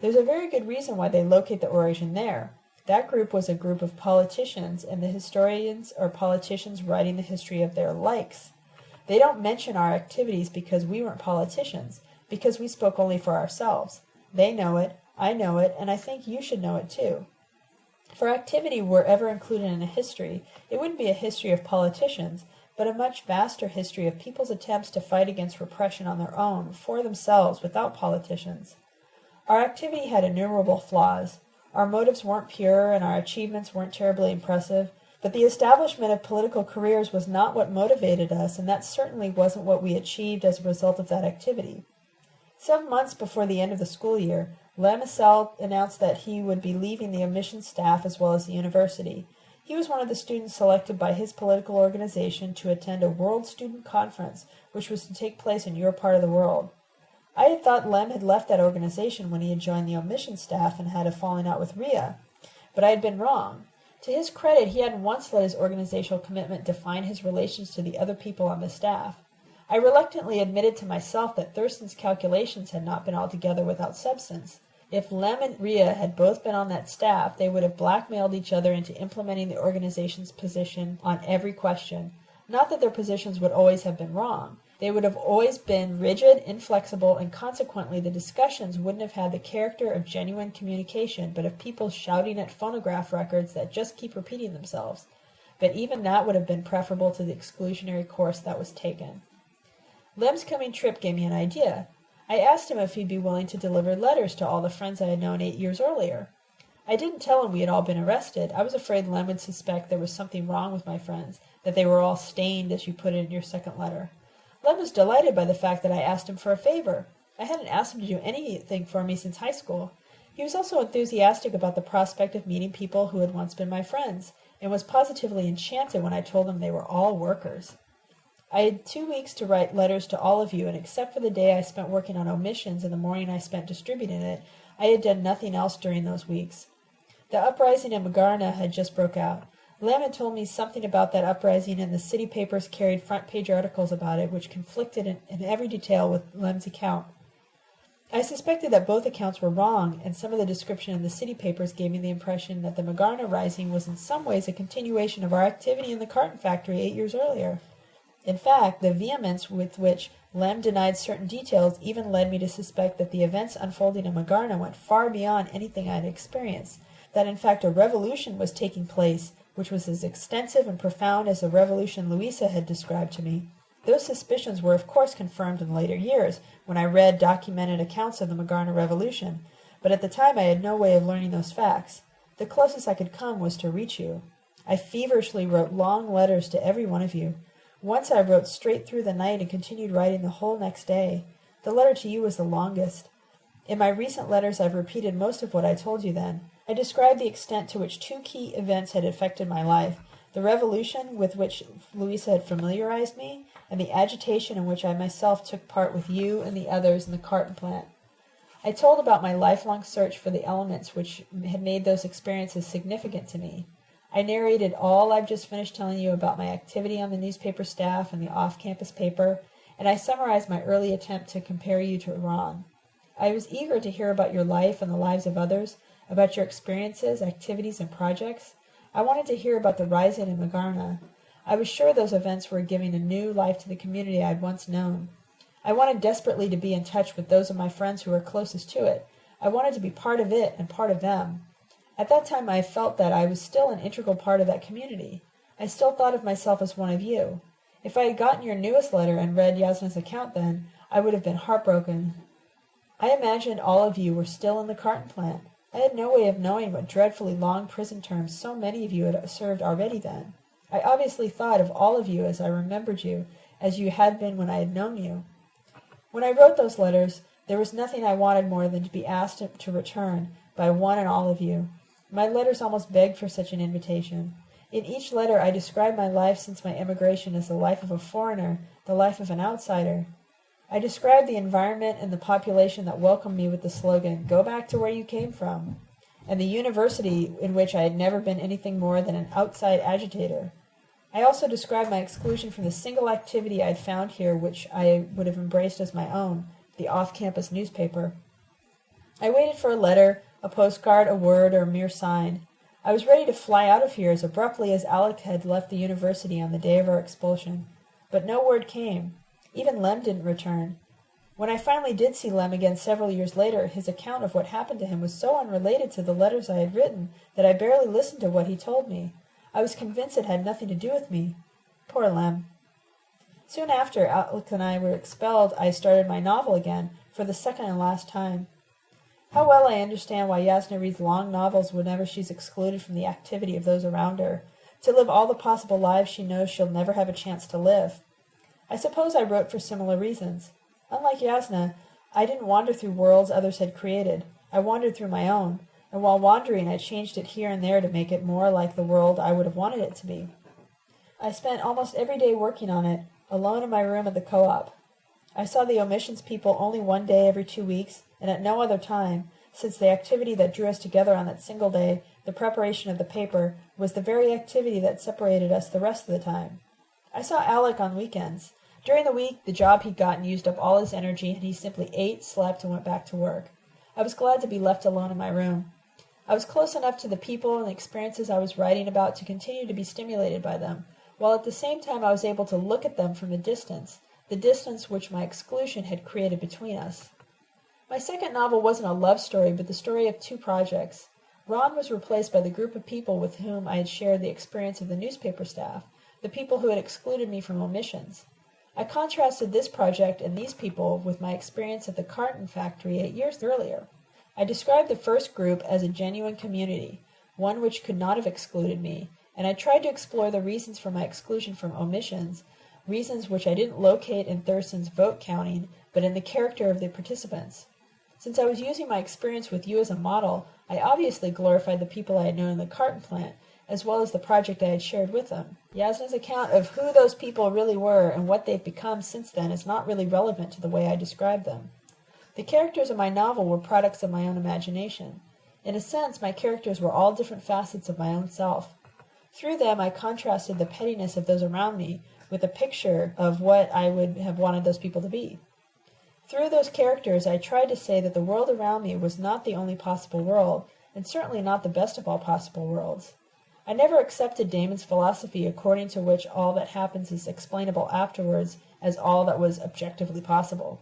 S1: There's a very good reason why they locate the origin there. That group was a group of politicians, and the historians are politicians writing the history of their likes. They don't mention our activities because we weren't politicians because we spoke only for ourselves. They know it, I know it, and I think you should know it too. If our activity were ever included in a history, it wouldn't be a history of politicians, but a much vaster history of people's attempts to fight against repression on their own, for themselves, without politicians. Our activity had innumerable flaws. Our motives weren't pure, and our achievements weren't terribly impressive, but the establishment of political careers was not what motivated us, and that certainly wasn't what we achieved as a result of that activity. Some months before the end of the school year, Lem announced that he would be leaving the omission staff as well as the university. He was one of the students selected by his political organization to attend a World Student Conference, which was to take place in your part of the world. I had thought Lem had left that organization when he had joined the omission staff and had a falling out with Ria, but I had been wrong. To his credit, he hadn't once let his organizational commitment define his relations to the other people on the staff. I reluctantly admitted to myself that Thurston's calculations had not been altogether without substance. If Lem and Ria had both been on that staff, they would have blackmailed each other into implementing the organization's position on every question. Not that their positions would always have been wrong. They would have always been rigid, inflexible, and consequently the discussions wouldn't have had the character of genuine communication, but of people shouting at phonograph records that just keep repeating themselves. But even that would have been preferable to the exclusionary course that was taken. Lem's coming trip gave me an idea. I asked him if he'd be willing to deliver letters to all the friends I had known eight years earlier. I didn't tell him we had all been arrested. I was afraid Lem would suspect there was something wrong with my friends, that they were all stained, as you put it in your second letter. Lem was delighted by the fact that I asked him for a favor. I hadn't asked him to do anything for me since high school. He was also enthusiastic about the prospect of meeting people who had once been my friends, and was positively enchanted when I told him they were all workers. I had two weeks to write letters to all of you, and except for the day I spent working on omissions and the morning I spent distributing it, I had done nothing else during those weeks. The uprising in Magarna had just broke out. Lem had told me something about that uprising, and the city papers carried front page articles about it, which conflicted in, in every detail with Lem's account. I suspected that both accounts were wrong, and some of the description in the city papers gave me the impression that the Magarna rising was in some ways a continuation of our activity in the carton factory eight years earlier. In fact, the vehemence with which Lem denied certain details even led me to suspect that the events unfolding in Magarna went far beyond anything I had experienced, that in fact a revolution was taking place which was as extensive and profound as the revolution Louisa had described to me. Those suspicions were of course confirmed in later years, when I read documented accounts of the Magarna Revolution, but at the time I had no way of learning those facts. The closest I could come was to reach you. I feverishly wrote long letters to every one of you. Once I wrote straight through the night and continued writing the whole next day. The letter to you was the longest. In my recent letters I've repeated most of what I told you then. I described the extent to which two key events had affected my life the revolution with which Louisa had familiarized me, and the agitation in which I myself took part with you and the others in the carton plant. I told about my lifelong search for the elements which had made those experiences significant to me. I narrated all I've just finished telling you about my activity on the newspaper staff and the off campus paper, and I summarized my early attempt to compare you to Ron. I was eager to hear about your life and the lives of others, about your experiences, activities, and projects. I wanted to hear about the rising in Magarna. I was sure those events were giving a new life to the community I had once known. I wanted desperately to be in touch with those of my friends who were closest to it. I wanted to be part of it and part of them. At that time I felt that I was still an integral part of that community. I still thought of myself as one of you. If I had gotten your newest letter and read Yasna's account then, I would have been heartbroken. I imagined all of you were still in the carton plant. I had no way of knowing what dreadfully long prison terms so many of you had served already then. I obviously thought of all of you as I remembered you, as you had been when I had known you. When I wrote those letters, there was nothing I wanted more than to be asked to return by one and all of you. My letters almost begged for such an invitation. In each letter I described my life since my emigration as the life of a foreigner, the life of an outsider. I described the environment and the population that welcomed me with the slogan, Go back to where you came from, and the university in which I had never been anything more than an outside agitator. I also described my exclusion from the single activity I had found here which I would have embraced as my own, the off-campus newspaper. I waited for a letter, a postcard, a word, or a mere sign. I was ready to fly out of here as abruptly as Alec had left the university on the day of our expulsion. But no word came. Even Lem didn't return. When I finally did see Lem again several years later, his account of what happened to him was so unrelated to the letters I had written that I barely listened to what he told me. I was convinced it had nothing to do with me. Poor Lem. Soon after Alec and I were expelled, I started my novel again, for the second and last time. How well I understand why Yasna reads long novels whenever she's excluded from the activity of those around her, to live all the possible lives she knows she'll never have a chance to live. I suppose I wrote for similar reasons. Unlike Yasna, I didn't wander through worlds others had created. I wandered through my own, and while wandering I changed it here and there to make it more like the world I would have wanted it to be. I spent almost every day working on it, alone in my room at the co-op. I saw the omissions people only one day every two weeks, and at no other time, since the activity that drew us together on that single day, the preparation of the paper, was the very activity that separated us the rest of the time. I saw Alec on weekends. During the week the job he'd gotten used up all his energy and he simply ate, slept, and went back to work. I was glad to be left alone in my room. I was close enough to the people and the experiences I was writing about to continue to be stimulated by them, while at the same time I was able to look at them from a distance, the distance which my exclusion had created between us. My second novel wasn't a love story, but the story of two projects. Ron was replaced by the group of people with whom I had shared the experience of the newspaper staff, the people who had excluded me from omissions. I contrasted this project and these people with my experience at the carton factory eight years earlier. I described the first group as a genuine community, one which could not have excluded me, and I tried to explore the reasons for my exclusion from omissions, reasons which I didn't locate in Thurston's vote counting, but in the character of the participants. Since I was using my experience with you as a model, I obviously glorified the people I had known in the carton plant, as well as the project I had shared with them. Yasna's account of who those people really were and what they've become since then is not really relevant to the way I describe them. The characters in my novel were products of my own imagination. In a sense, my characters were all different facets of my own self. Through them I contrasted the pettiness of those around me with a picture of what I would have wanted those people to be. Through those characters I tried to say that the world around me was not the only possible world, and certainly not the best of all possible worlds. I never accepted Damon's philosophy according to which all that happens is explainable afterwards as all that was objectively possible.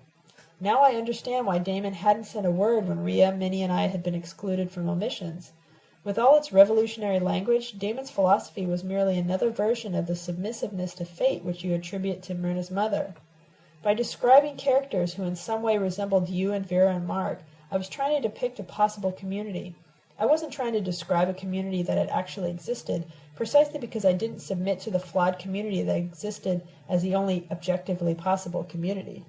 S1: Now I understand why Damon hadn't said a word when Ria, Minnie, and I had been excluded from omissions. With all its revolutionary language, Damon's philosophy was merely another version of the submissiveness to fate which you attribute to Myrna's mother. By describing characters who in some way resembled you and Vera and Mark, I was trying to depict a possible community. I wasn't trying to describe a community that had actually existed, precisely because I didn't submit to the flawed community that existed as the only objectively possible community.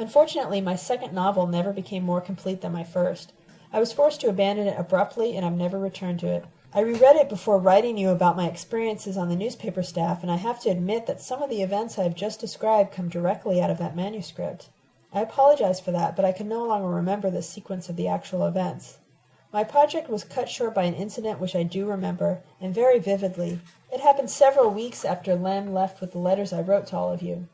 S1: Unfortunately, my second novel never became more complete than my first. I was forced to abandon it abruptly, and I've never returned to it. I reread it before writing you about my experiences on the newspaper staff, and I have to admit that some of the events I have just described come directly out of that manuscript. I apologize for that, but I can no longer remember the sequence of the actual events. My project was cut short by an incident which I do remember, and very vividly. It happened several weeks after Lem left with the letters I wrote to all of you.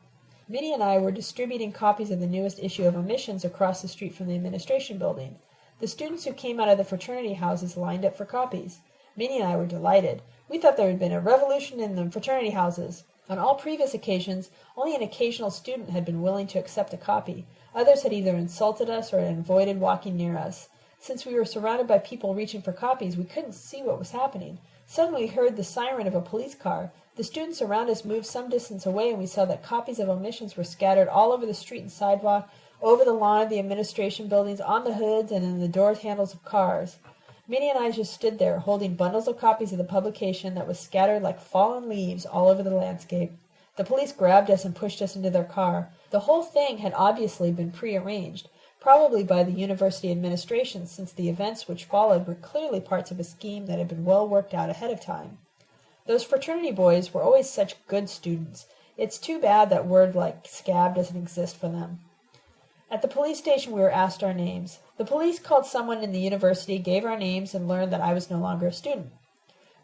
S1: Minnie and I were distributing copies of the newest issue of Omissions across the street from the administration building. The students who came out of the fraternity houses lined up for copies. Minnie and I were delighted. We thought there had been a revolution in the fraternity houses. On all previous occasions, only an occasional student had been willing to accept a copy. Others had either insulted us or had avoided walking near us. Since we were surrounded by people reaching for copies, we couldn't see what was happening. Suddenly we heard the siren of a police car. The students around us moved some distance away, and we saw that copies of omissions were scattered all over the street and sidewalk, over the lawn of the administration buildings, on the hoods, and in the door handles of cars. Minnie and I just stood there, holding bundles of copies of the publication that was scattered like fallen leaves all over the landscape. The police grabbed us and pushed us into their car. The whole thing had obviously been prearranged, probably by the university administration, since the events which followed were clearly parts of a scheme that had been well worked out ahead of time. Those fraternity boys were always such good students. It's too bad that word like scab doesn't exist for them. At the police station we were asked our names. The police called someone in the university, gave our names, and learned that I was no longer a student.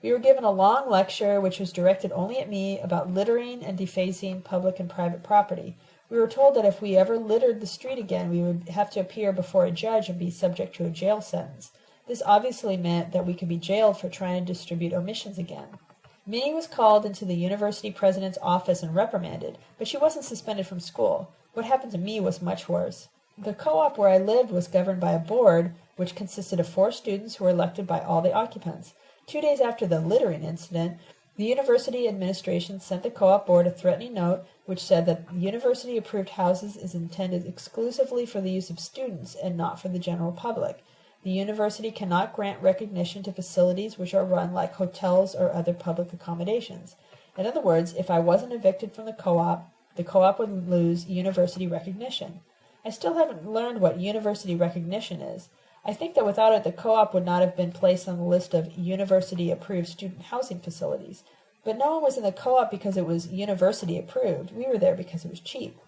S1: We were given a long lecture, which was directed only at me, about littering and defacing public and private property. We were told that if we ever littered the street again, we would have to appear before a judge and be subject to a jail sentence. This obviously meant that we could be jailed for trying to distribute omissions again. Minnie was called into the university president's office and reprimanded, but she wasn't suspended from school. What happened to me was much worse. The co-op where I lived was governed by a board which consisted of four students who were elected by all the occupants. Two days after the littering incident, the university administration sent the co-op board a threatening note which said that the university approved houses is intended exclusively for the use of students and not for the general public. The university cannot grant recognition to facilities which are run like hotels or other public accommodations. In other words, if I wasn't evicted from the co-op, the co-op would lose university recognition. I still haven't learned what university recognition is. I think that without it the co-op would not have been placed on the list of university-approved student housing facilities. But no one was in the co-op because it was university approved. We were there because it was cheap.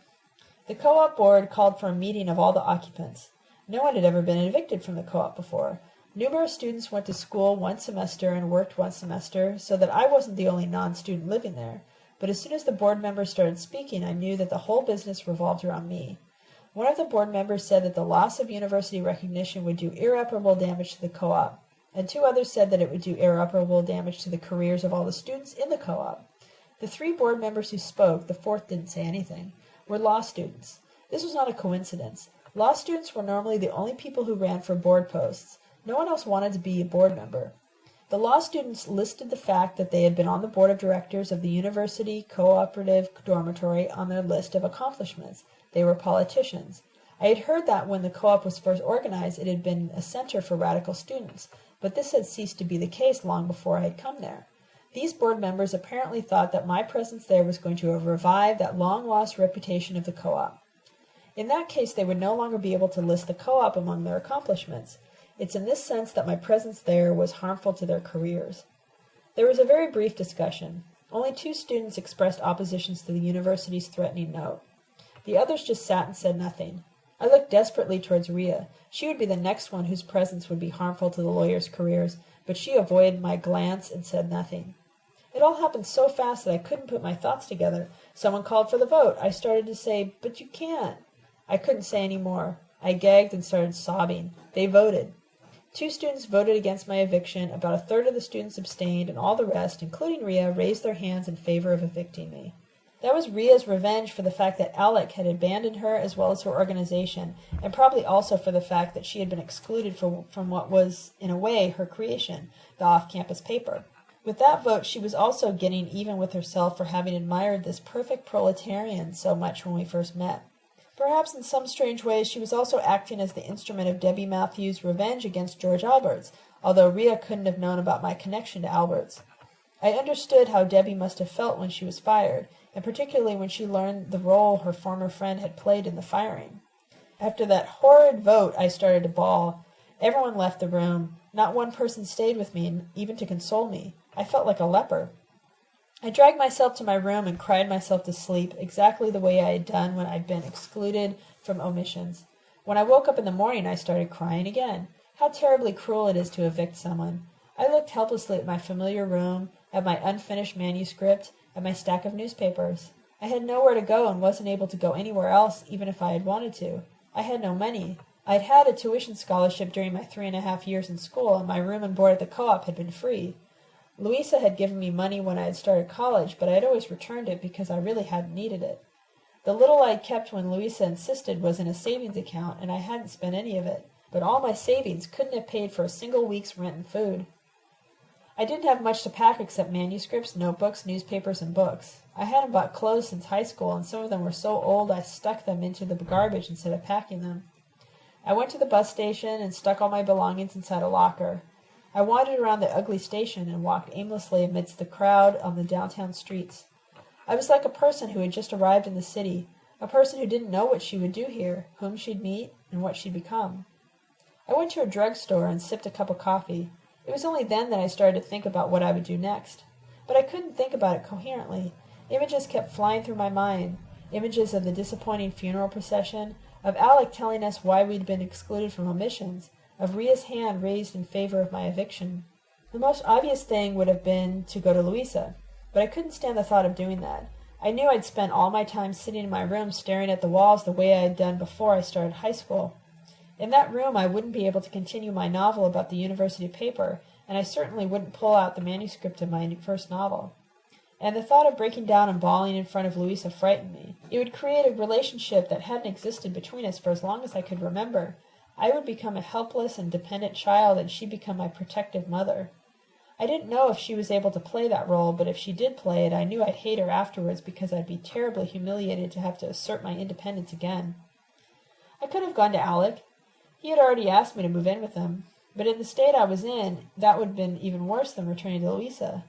S1: The co-op board called for a meeting of all the occupants. No one had ever been evicted from the co-op before. Numerous students went to school one semester and worked one semester, so that I wasn't the only non-student living there. But as soon as the board members started speaking, I knew that the whole business revolved around me. One of the board members said that the loss of university recognition would do irreparable damage to the co-op, and two others said that it would do irreparable damage to the careers of all the students in the co-op. The three board members who spoke, the fourth didn't say anything, were law students. This was not a coincidence. Law students were normally the only people who ran for board posts. No one else wanted to be a board member. The law students listed the fact that they had been on the board of directors of the university cooperative dormitory on their list of accomplishments. They were politicians. I had heard that when the co-op was first organized it had been a center for radical students, but this had ceased to be the case long before I had come there. These board members apparently thought that my presence there was going to revive that long-lost reputation of the co-op. In that case they would no longer be able to list the co-op among their accomplishments. It's in this sense that my presence there was harmful to their careers. There was a very brief discussion. Only two students expressed oppositions to the university's threatening note. The others just sat and said nothing. I looked desperately towards Ria. She would be the next one whose presence would be harmful to the lawyers' careers, but she avoided my glance and said nothing. It all happened so fast that I couldn't put my thoughts together. Someone called for the vote. I started to say, but you can't. I couldn't say any more. I gagged and started sobbing. They voted. Two students voted against my eviction, about a third of the students abstained, and all the rest, including Ria, raised their hands in favor of evicting me. That was Ria's revenge for the fact that Alec had abandoned her as well as her organization, and probably also for the fact that she had been excluded from, from what was, in a way, her creation, the off-campus paper. With that vote she was also getting even with herself for having admired this perfect proletarian so much when we first met. Perhaps in some strange way she was also acting as the instrument of Debbie Matthews' revenge against George Alberts, although Ria couldn't have known about my connection to Alberts. I understood how Debbie must have felt when she was fired, and particularly when she learned the role her former friend had played in the firing. After that horrid vote I started to bawl. Everyone left the room. Not one person stayed with me, even to console me. I felt like a leper. I dragged myself to my room and cried myself to sleep, exactly the way I had done when I'd been excluded from omissions. When I woke up in the morning I started crying again. How terribly cruel it is to evict someone. I looked helplessly at my familiar room, at my unfinished manuscript, at my stack of newspapers. I had nowhere to go and wasn't able to go anywhere else even if I had wanted to. I had no money. I'd had a tuition scholarship during my three and a half years in school, and my room and board at the co-op had been free. Louisa had given me money when I had started college, but I had always returned it because I really hadn't needed it. The little I had kept when Louisa insisted was in a savings account, and I hadn't spent any of it. But all my savings couldn't have paid for a single week's rent and food. I didn't have much to pack except manuscripts, notebooks, newspapers, and books. I hadn't bought clothes since high school, and some of them were so old I stuck them into the garbage instead of packing them. I went to the bus station and stuck all my belongings inside a locker. I wandered around the ugly station and walked aimlessly amidst the crowd on the downtown streets. I was like a person who had just arrived in the city, a person who didn't know what she would do here, whom she'd meet, and what she'd become. I went to a drug store and sipped a cup of coffee. It was only then that I started to think about what I would do next. But I couldn't think about it coherently. Images kept flying through my mind, images of the disappointing funeral procession, of Alec telling us why we'd been excluded from omissions, of Ria's hand raised in favor of my eviction. The most obvious thing would have been to go to Louisa, but I couldn't stand the thought of doing that. I knew I'd spent all my time sitting in my room staring at the walls the way I had done before I started high school. In that room I wouldn't be able to continue my novel about the university paper, and I certainly wouldn't pull out the manuscript of my first novel. And the thought of breaking down and bawling in front of Louisa frightened me. It would create a relationship that hadn't existed between us for as long as I could remember, I would become a helpless and dependent child and she'd become my protective mother. I didn't know if she was able to play that role, but if she did play it, I knew I'd hate her afterwards because I'd be terribly humiliated to have to assert my independence again. I could have gone to Alec. He had already asked me to move in with him. But in the state I was in, that would have been even worse than returning to Louisa.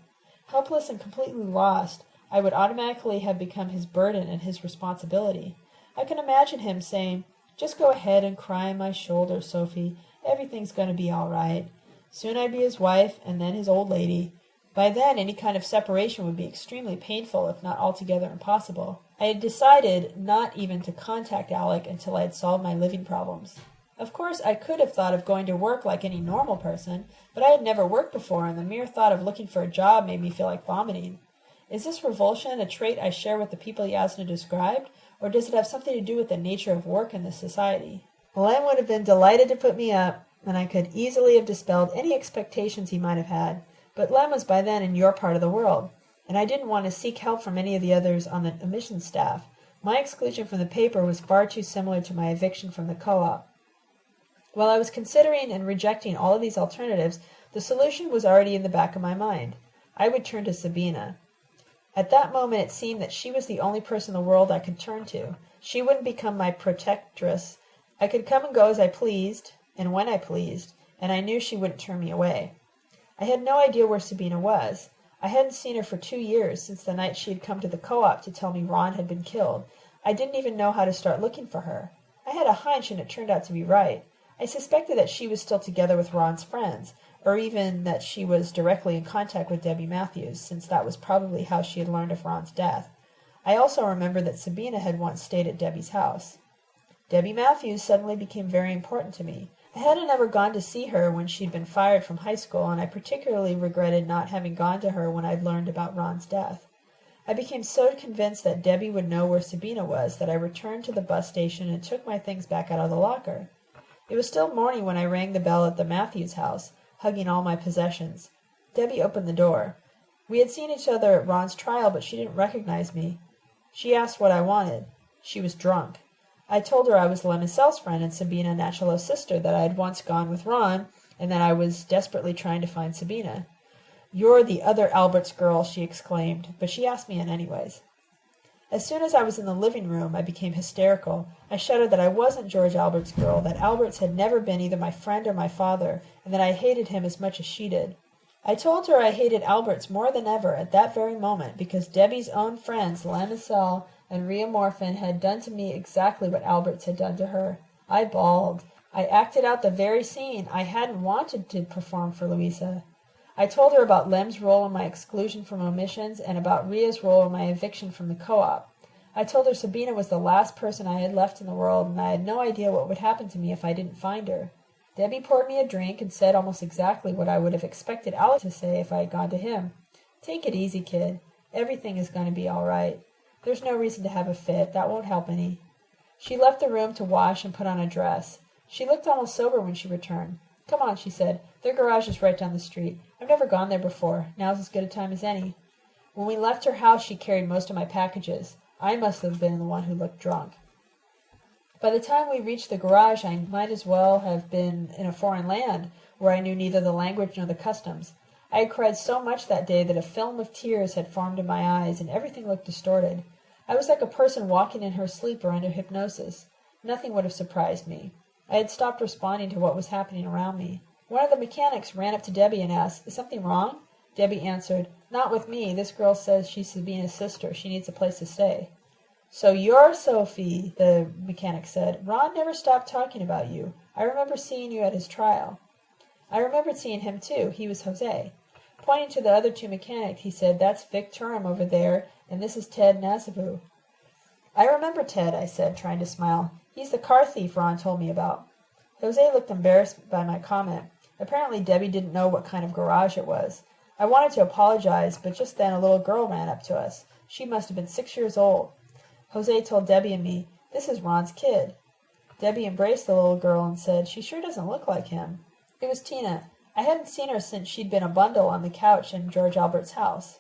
S1: Helpless and completely lost, I would automatically have become his burden and his responsibility. I can imagine him saying, just go ahead and cry on my shoulder, Sophie. Everything's going to be all right. Soon I'd be his wife, and then his old lady. By then any kind of separation would be extremely painful, if not altogether impossible. I had decided not even to contact Alec until I had solved my living problems. Of course, I could have thought of going to work like any normal person, but I had never worked before, and the mere thought of looking for a job made me feel like vomiting. Is this revulsion a trait I share with the people Yasna described, or does it have something to do with the nature of work in this society? Lem would have been delighted to put me up, and I could easily have dispelled any expectations he might have had, but Lem was by then in your part of the world, and I didn't want to seek help from any of the others on the Omissions staff. My exclusion from the paper was far too similar to my eviction from the co-op. While I was considering and rejecting all of these alternatives, the solution was already in the back of my mind. I would turn to Sabina. At that moment it seemed that she was the only person in the world I could turn to. She wouldn't become my protectress. I could come and go as I pleased, and when I pleased, and I knew she wouldn't turn me away. I had no idea where Sabina was. I hadn't seen her for two years, since the night she had come to the co-op to tell me Ron had been killed. I didn't even know how to start looking for her. I had a hunch, and it turned out to be right. I suspected that she was still together with Ron's friends, or even that she was directly in contact with Debbie Matthews, since that was probably how she had learned of Ron's death. I also remembered that Sabina had once stayed at Debbie's house. Debbie Matthews suddenly became very important to me. I hadn't ever gone to see her when she'd been fired from high school, and I particularly regretted not having gone to her when I'd learned about Ron's death. I became so convinced that Debbie would know where Sabina was that I returned to the bus station and took my things back out of the locker. It was still morning when I rang the bell at the Matthews house, hugging all my possessions. Debbie opened the door. We had seen each other at Ron's trial, but she didn't recognize me. She asked what I wanted. She was drunk. I told her I was Lem Icel's friend and Sabina Nachalo's sister, that I had once gone with Ron, and that I was desperately trying to find Sabina. You're the other Albert's girl, she exclaimed, but she asked me in anyways. As soon as I was in the living room I became hysterical. I shouted that I wasn't George Albert's girl, that Alberts had never been either my friend or my father, and that I hated him as much as she did. I told her I hated Alberts more than ever at that very moment because Debbie's own friends, Lem Icel and Ria Morphin, had done to me exactly what Alberts had done to her. I bawled. I acted out the very scene I hadn't wanted to perform for Louisa. I told her about Lem's role in my exclusion from omissions and about Ria's role in my eviction from the co-op. I told her Sabina was the last person I had left in the world and I had no idea what would happen to me if I didn't find her. Debbie poured me a drink and said almost exactly what I would have expected Alec to say if I had gone to him. Take it easy, kid. Everything is going to be all right. There's no reason to have a fit. That won't help any. She left the room to wash and put on a dress. She looked almost sober when she returned. Come on, she said. Their garage is right down the street. I've never gone there before. Now's as good a time as any. When we left her house she carried most of my packages. I must have been the one who looked drunk. By the time we reached the garage I might as well have been in a foreign land, where I knew neither the language nor the customs. I had cried so much that day that a film of tears had formed in my eyes, and everything looked distorted. I was like a person walking in her sleep or under hypnosis. Nothing would have surprised me. I had stopped responding to what was happening around me. One of the mechanics ran up to Debbie and asked, Is something wrong? Debbie answered, Not with me. This girl says she's Sabina's sister. She needs a place to stay. So you're Sophie, the mechanic said. Ron never stopped talking about you. I remember seeing you at his trial. I remembered seeing him too. He was Jose. Pointing to the other two mechanics, he said, That's Vic Turum over there, and this is Ted Nasabu. I remember Ted, I said, trying to smile. He's the car thief Ron told me about. Jose looked embarrassed by my comment. Apparently Debbie didn't know what kind of garage it was. I wanted to apologize, but just then a little girl ran up to us. She must have been six years old. Jose told Debbie and me, This is Ron's kid. Debbie embraced the little girl and said, She sure doesn't look like him. It was Tina. I hadn't seen her since she'd been a bundle on the couch in George Albert's house.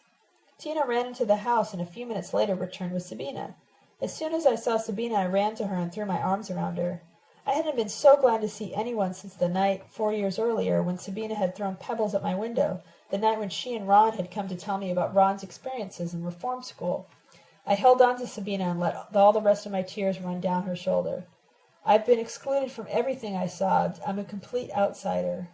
S1: Tina ran into the house and a few minutes later returned with Sabina. As soon as I saw Sabina I ran to her and threw my arms around her. I hadn't been so glad to see anyone since the night, four years earlier, when Sabina had thrown pebbles at my window, the night when she and Ron had come to tell me about Ron's experiences in reform school. I held on to Sabina and let all the rest of my tears run down her shoulder. I've been excluded from everything, I sobbed. I'm a complete outsider.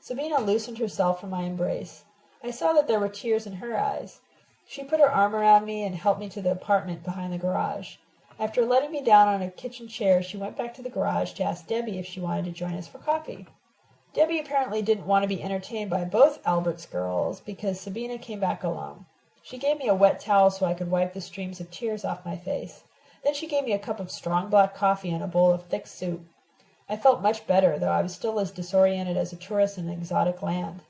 S1: Sabina loosened herself from my embrace. I saw that there were tears in her eyes. She put her arm around me and helped me to the apartment behind the garage. After letting me down on a kitchen chair, she went back to the garage to ask Debbie if she wanted to join us for coffee. Debbie apparently didn't want to be entertained by both Albert's girls because Sabina came back alone. She gave me a wet towel so I could wipe the streams of tears off my face. Then she gave me a cup of strong black coffee and a bowl of thick soup. I felt much better, though I was still as disoriented as a tourist in an exotic land.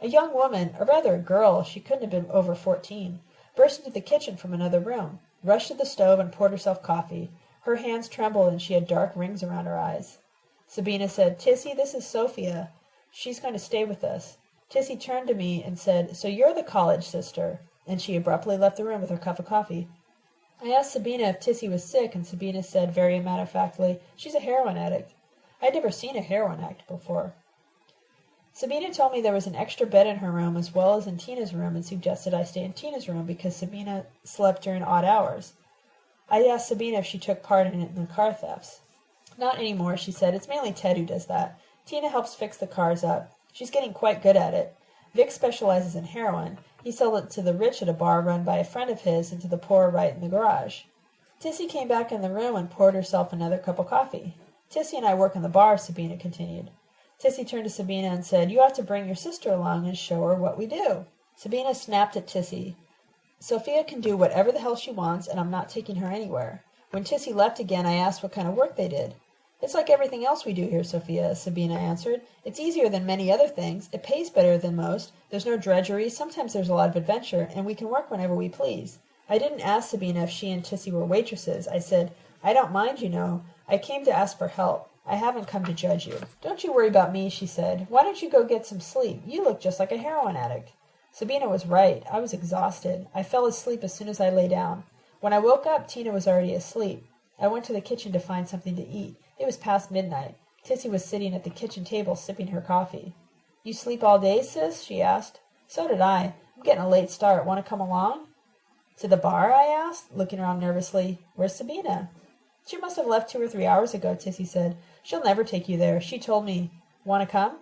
S1: A young woman, or rather a girl, she couldn't have been over fourteen, burst into the kitchen from another room, rushed to the stove and poured herself coffee. Her hands trembled and she had dark rings around her eyes. Sabina said, Tissy, this is Sophia. She's going to stay with us. Tissy turned to me and said, So you're the college sister. And she abruptly left the room with her cup of coffee. I asked Sabina if Tissy was sick, and Sabina said very matter of factly, She's a heroin addict. I'd never seen a heroin addict before. Sabina told me there was an extra bed in her room as well as in Tina's room and suggested I stay in Tina's room because Sabina slept during odd hours. I asked Sabina if she took part in, the car thefts. Not anymore, she said. It's mainly Ted who does that. Tina helps fix the cars up. She's getting quite good at it. Vic specializes in heroin. He sells it to the rich at a bar run by a friend of his and to the poor right in the garage. Tissy came back in the room and poured herself another cup of coffee. Tissy and I work in the bar, Sabina continued. Tissy turned to Sabina and said, You ought to bring your sister along and show her what we do. Sabina snapped at Tissy. Sophia can do whatever the hell she wants, and I'm not taking her anywhere. When Tissy left again, I asked what kind of work they did. It's like everything else we do here, Sophia, Sabina answered. It's easier than many other things. It pays better than most. There's no drudgery. Sometimes there's a lot of adventure, and we can work whenever we please. I didn't ask Sabina if she and Tissy were waitresses. I said, I don't mind, you know. I came to ask for help. I haven't come to judge you. Don't you worry about me, she said. Why don't you go get some sleep? You look just like a heroin addict. Sabina was right. I was exhausted. I fell asleep as soon as I lay down. When I woke up, Tina was already asleep. I went to the kitchen to find something to eat. It was past midnight. Tissy was sitting at the kitchen table sipping her coffee. You sleep all day, sis? she asked. So did I. I'm getting a late start. Want to come along? To the bar? I asked, looking around nervously. Where's Sabina? She must have left two or three hours ago, Tissy said. She'll never take you there. She told me. Want to come?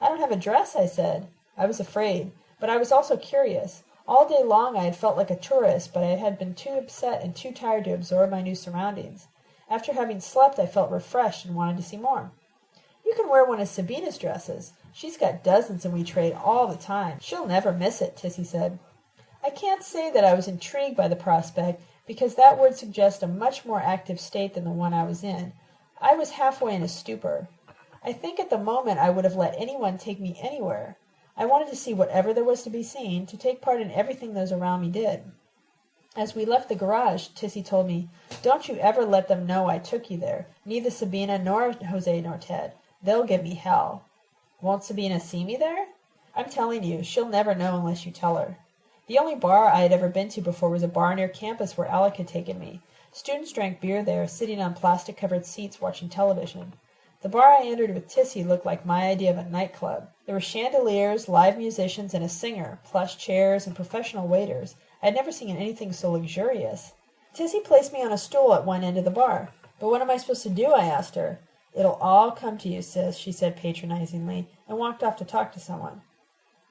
S1: I don't have a dress, I said. I was afraid, but I was also curious. All day long I had felt like a tourist, but I had been too upset and too tired to absorb my new surroundings. After having slept, I felt refreshed and wanted to see more. You can wear one of Sabina's dresses. She's got dozens and we trade all the time. She'll never miss it, Tissy said. I can't say that I was intrigued by the prospect, because that would suggest a much more active state than the one I was in. I was halfway in a stupor. I think at the moment I would have let anyone take me anywhere. I wanted to see whatever there was to be seen, to take part in everything those around me did. As we left the garage, Tissy told me, Don't you ever let them know I took you there. Neither Sabina nor Jose nor Ted. They'll give me hell. Won't Sabina see me there? I'm telling you, she'll never know unless you tell her. The only bar I had ever been to before was a bar near campus where Alec had taken me. Students drank beer there, sitting on plastic-covered seats watching television. The bar I entered with Tissy looked like my idea of a nightclub. There were chandeliers, live musicians, and a singer, plush chairs, and professional waiters. I had never seen anything so luxurious. Tissy placed me on a stool at one end of the bar. But what am I supposed to do? I asked her. It'll all come to you, sis, she said patronizingly, and walked off to talk to someone.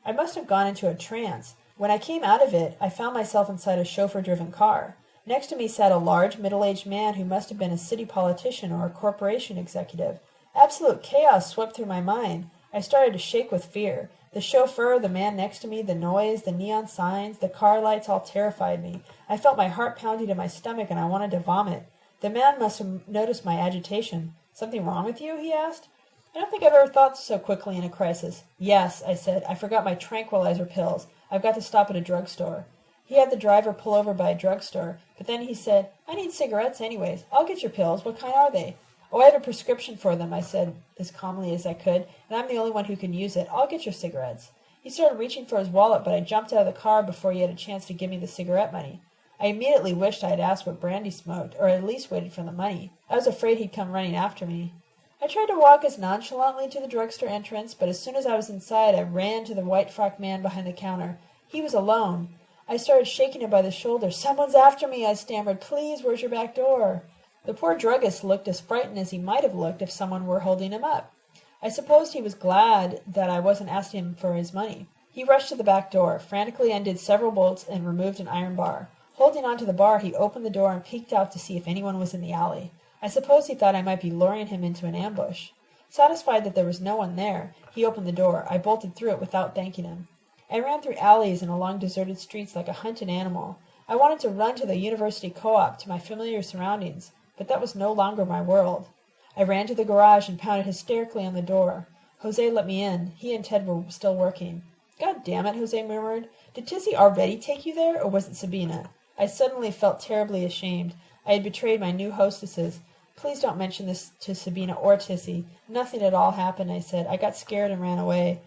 S1: I must have gone into a trance. When I came out of it, I found myself inside a chauffeur-driven car. Next to me sat a large, middle-aged man who must have been a city politician or a corporation executive. Absolute chaos swept through my mind. I started to shake with fear. The chauffeur, the man next to me, the noise, the neon signs, the car lights all terrified me. I felt my heart pounding in my stomach and I wanted to vomit. The man must have noticed my agitation. Something wrong with you? he asked. I don't think I've ever thought so quickly in a crisis. Yes, I said. I forgot my tranquilizer pills. I've got to stop at a drugstore. He had the driver pull over by a drugstore, but then he said, I need cigarettes anyways. I'll get your pills. What kind are they? Oh, I have a prescription for them, I said as calmly as I could, and I'm the only one who can use it. I'll get your cigarettes. He started reaching for his wallet, but I jumped out of the car before he had a chance to give me the cigarette money. I immediately wished I had asked what Brandy smoked, or at least waited for the money. I was afraid he'd come running after me. I tried to walk as nonchalantly to the drugstore entrance, but as soon as I was inside I ran to the white-frocked man behind the counter. He was alone. I started shaking him by the shoulder. Someone's after me, I stammered. Please, where's your back door? The poor druggist looked as frightened as he might have looked if someone were holding him up. I supposed he was glad that I wasn't asking him for his money. He rushed to the back door, frantically undid several bolts, and removed an iron bar. Holding on to the bar, he opened the door and peeked out to see if anyone was in the alley. I suppose he thought I might be luring him into an ambush. Satisfied that there was no one there, he opened the door. I bolted through it without thanking him. I ran through alleys and along deserted streets like a hunted animal. I wanted to run to the university co-op, to my familiar surroundings, but that was no longer my world. I ran to the garage and pounded hysterically on the door. Jose let me in. He and Ted were still working. God damn it, Jose murmured. Did Tissy already take you there, or was it Sabina? I suddenly felt terribly ashamed. I had betrayed my new hostesses. Please don't mention this to Sabina or Tissy. Nothing at all happened, I said. I got scared and ran away.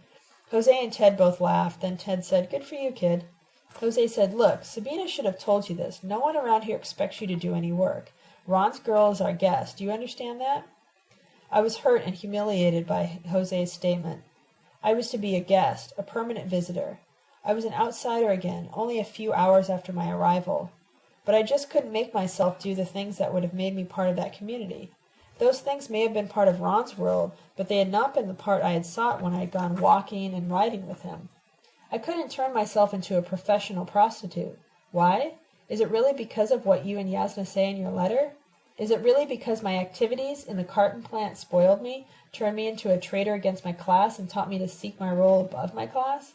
S1: Jose and Ted both laughed. Then Ted said, Good for you, kid. Jose said, Look, Sabina should have told you this. No one around here expects you to do any work. Ron's girl is our guest. Do you understand that? I was hurt and humiliated by Jose's statement. I was to be a guest, a permanent visitor. I was an outsider again, only a few hours after my arrival. But I just couldn't make myself do the things that would have made me part of that community. Those things may have been part of Ron's world, but they had not been the part I had sought when I had gone walking and riding with him. I couldn't turn myself into a professional prostitute. Why? Is it really because of what you and Yasna say in your letter? Is it really because my activities in the carton plant spoiled me, turned me into a traitor against my class, and taught me to seek my role above my class?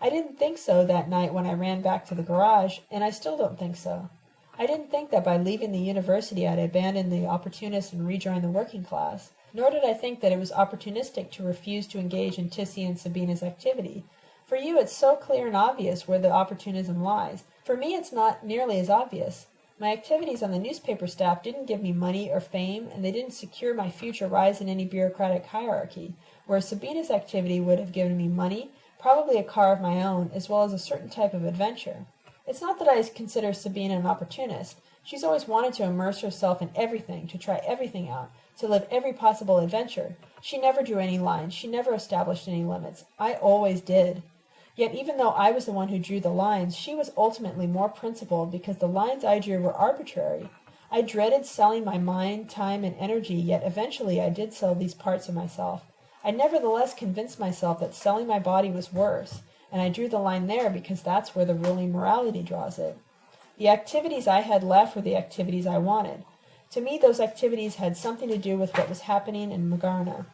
S1: I didn't think so that night when I ran back to the garage, and I still don't think so. I didn't think that by leaving the university I'd abandon the opportunist and rejoin the working class. Nor did I think that it was opportunistic to refuse to engage in Tissy and Sabina's activity. For you it's so clear and obvious where the opportunism lies. For me it's not nearly as obvious. My activities on the newspaper staff didn't give me money or fame, and they didn't secure my future rise in any bureaucratic hierarchy, whereas Sabina's activity would have given me money, probably a car of my own, as well as a certain type of adventure. It's not that I consider Sabina an opportunist. She's always wanted to immerse herself in everything, to try everything out, to live every possible adventure. She never drew any lines. She never established any limits. I always did. Yet even though I was the one who drew the lines, she was ultimately more principled because the lines I drew were arbitrary. I dreaded selling my mind, time, and energy, yet eventually I did sell these parts of myself. I nevertheless convinced myself that selling my body was worse and I drew the line there because that's where the ruling morality draws it. The activities I had left were the activities I wanted. To me, those activities had something to do with what was happening in Magarna.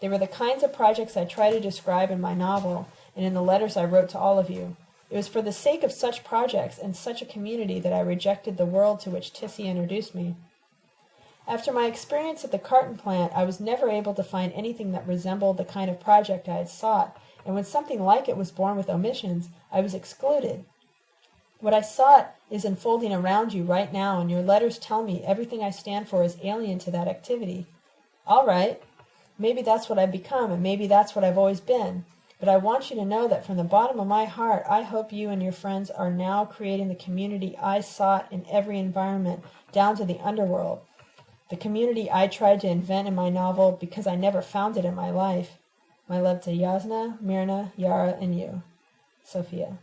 S1: They were the kinds of projects I try to describe in my novel and in the letters I wrote to all of you. It was for the sake of such projects and such a community that I rejected the world to which Tissy introduced me. After my experience at the carton plant, I was never able to find anything that resembled the kind of project I had sought and when something like it was born with omissions, I was excluded. What I sought is unfolding around you right now, and your letters tell me everything I stand for is alien to that activity. All right, maybe that's what I've become, and maybe that's what I've always been. But I want you to know that from the bottom of my heart, I hope you and your friends are now creating the community I sought in every environment, down to the underworld. The community I tried to invent in my novel because I never found it in my life. My love to Yasna, Myrna, Yara, and you. Sophia.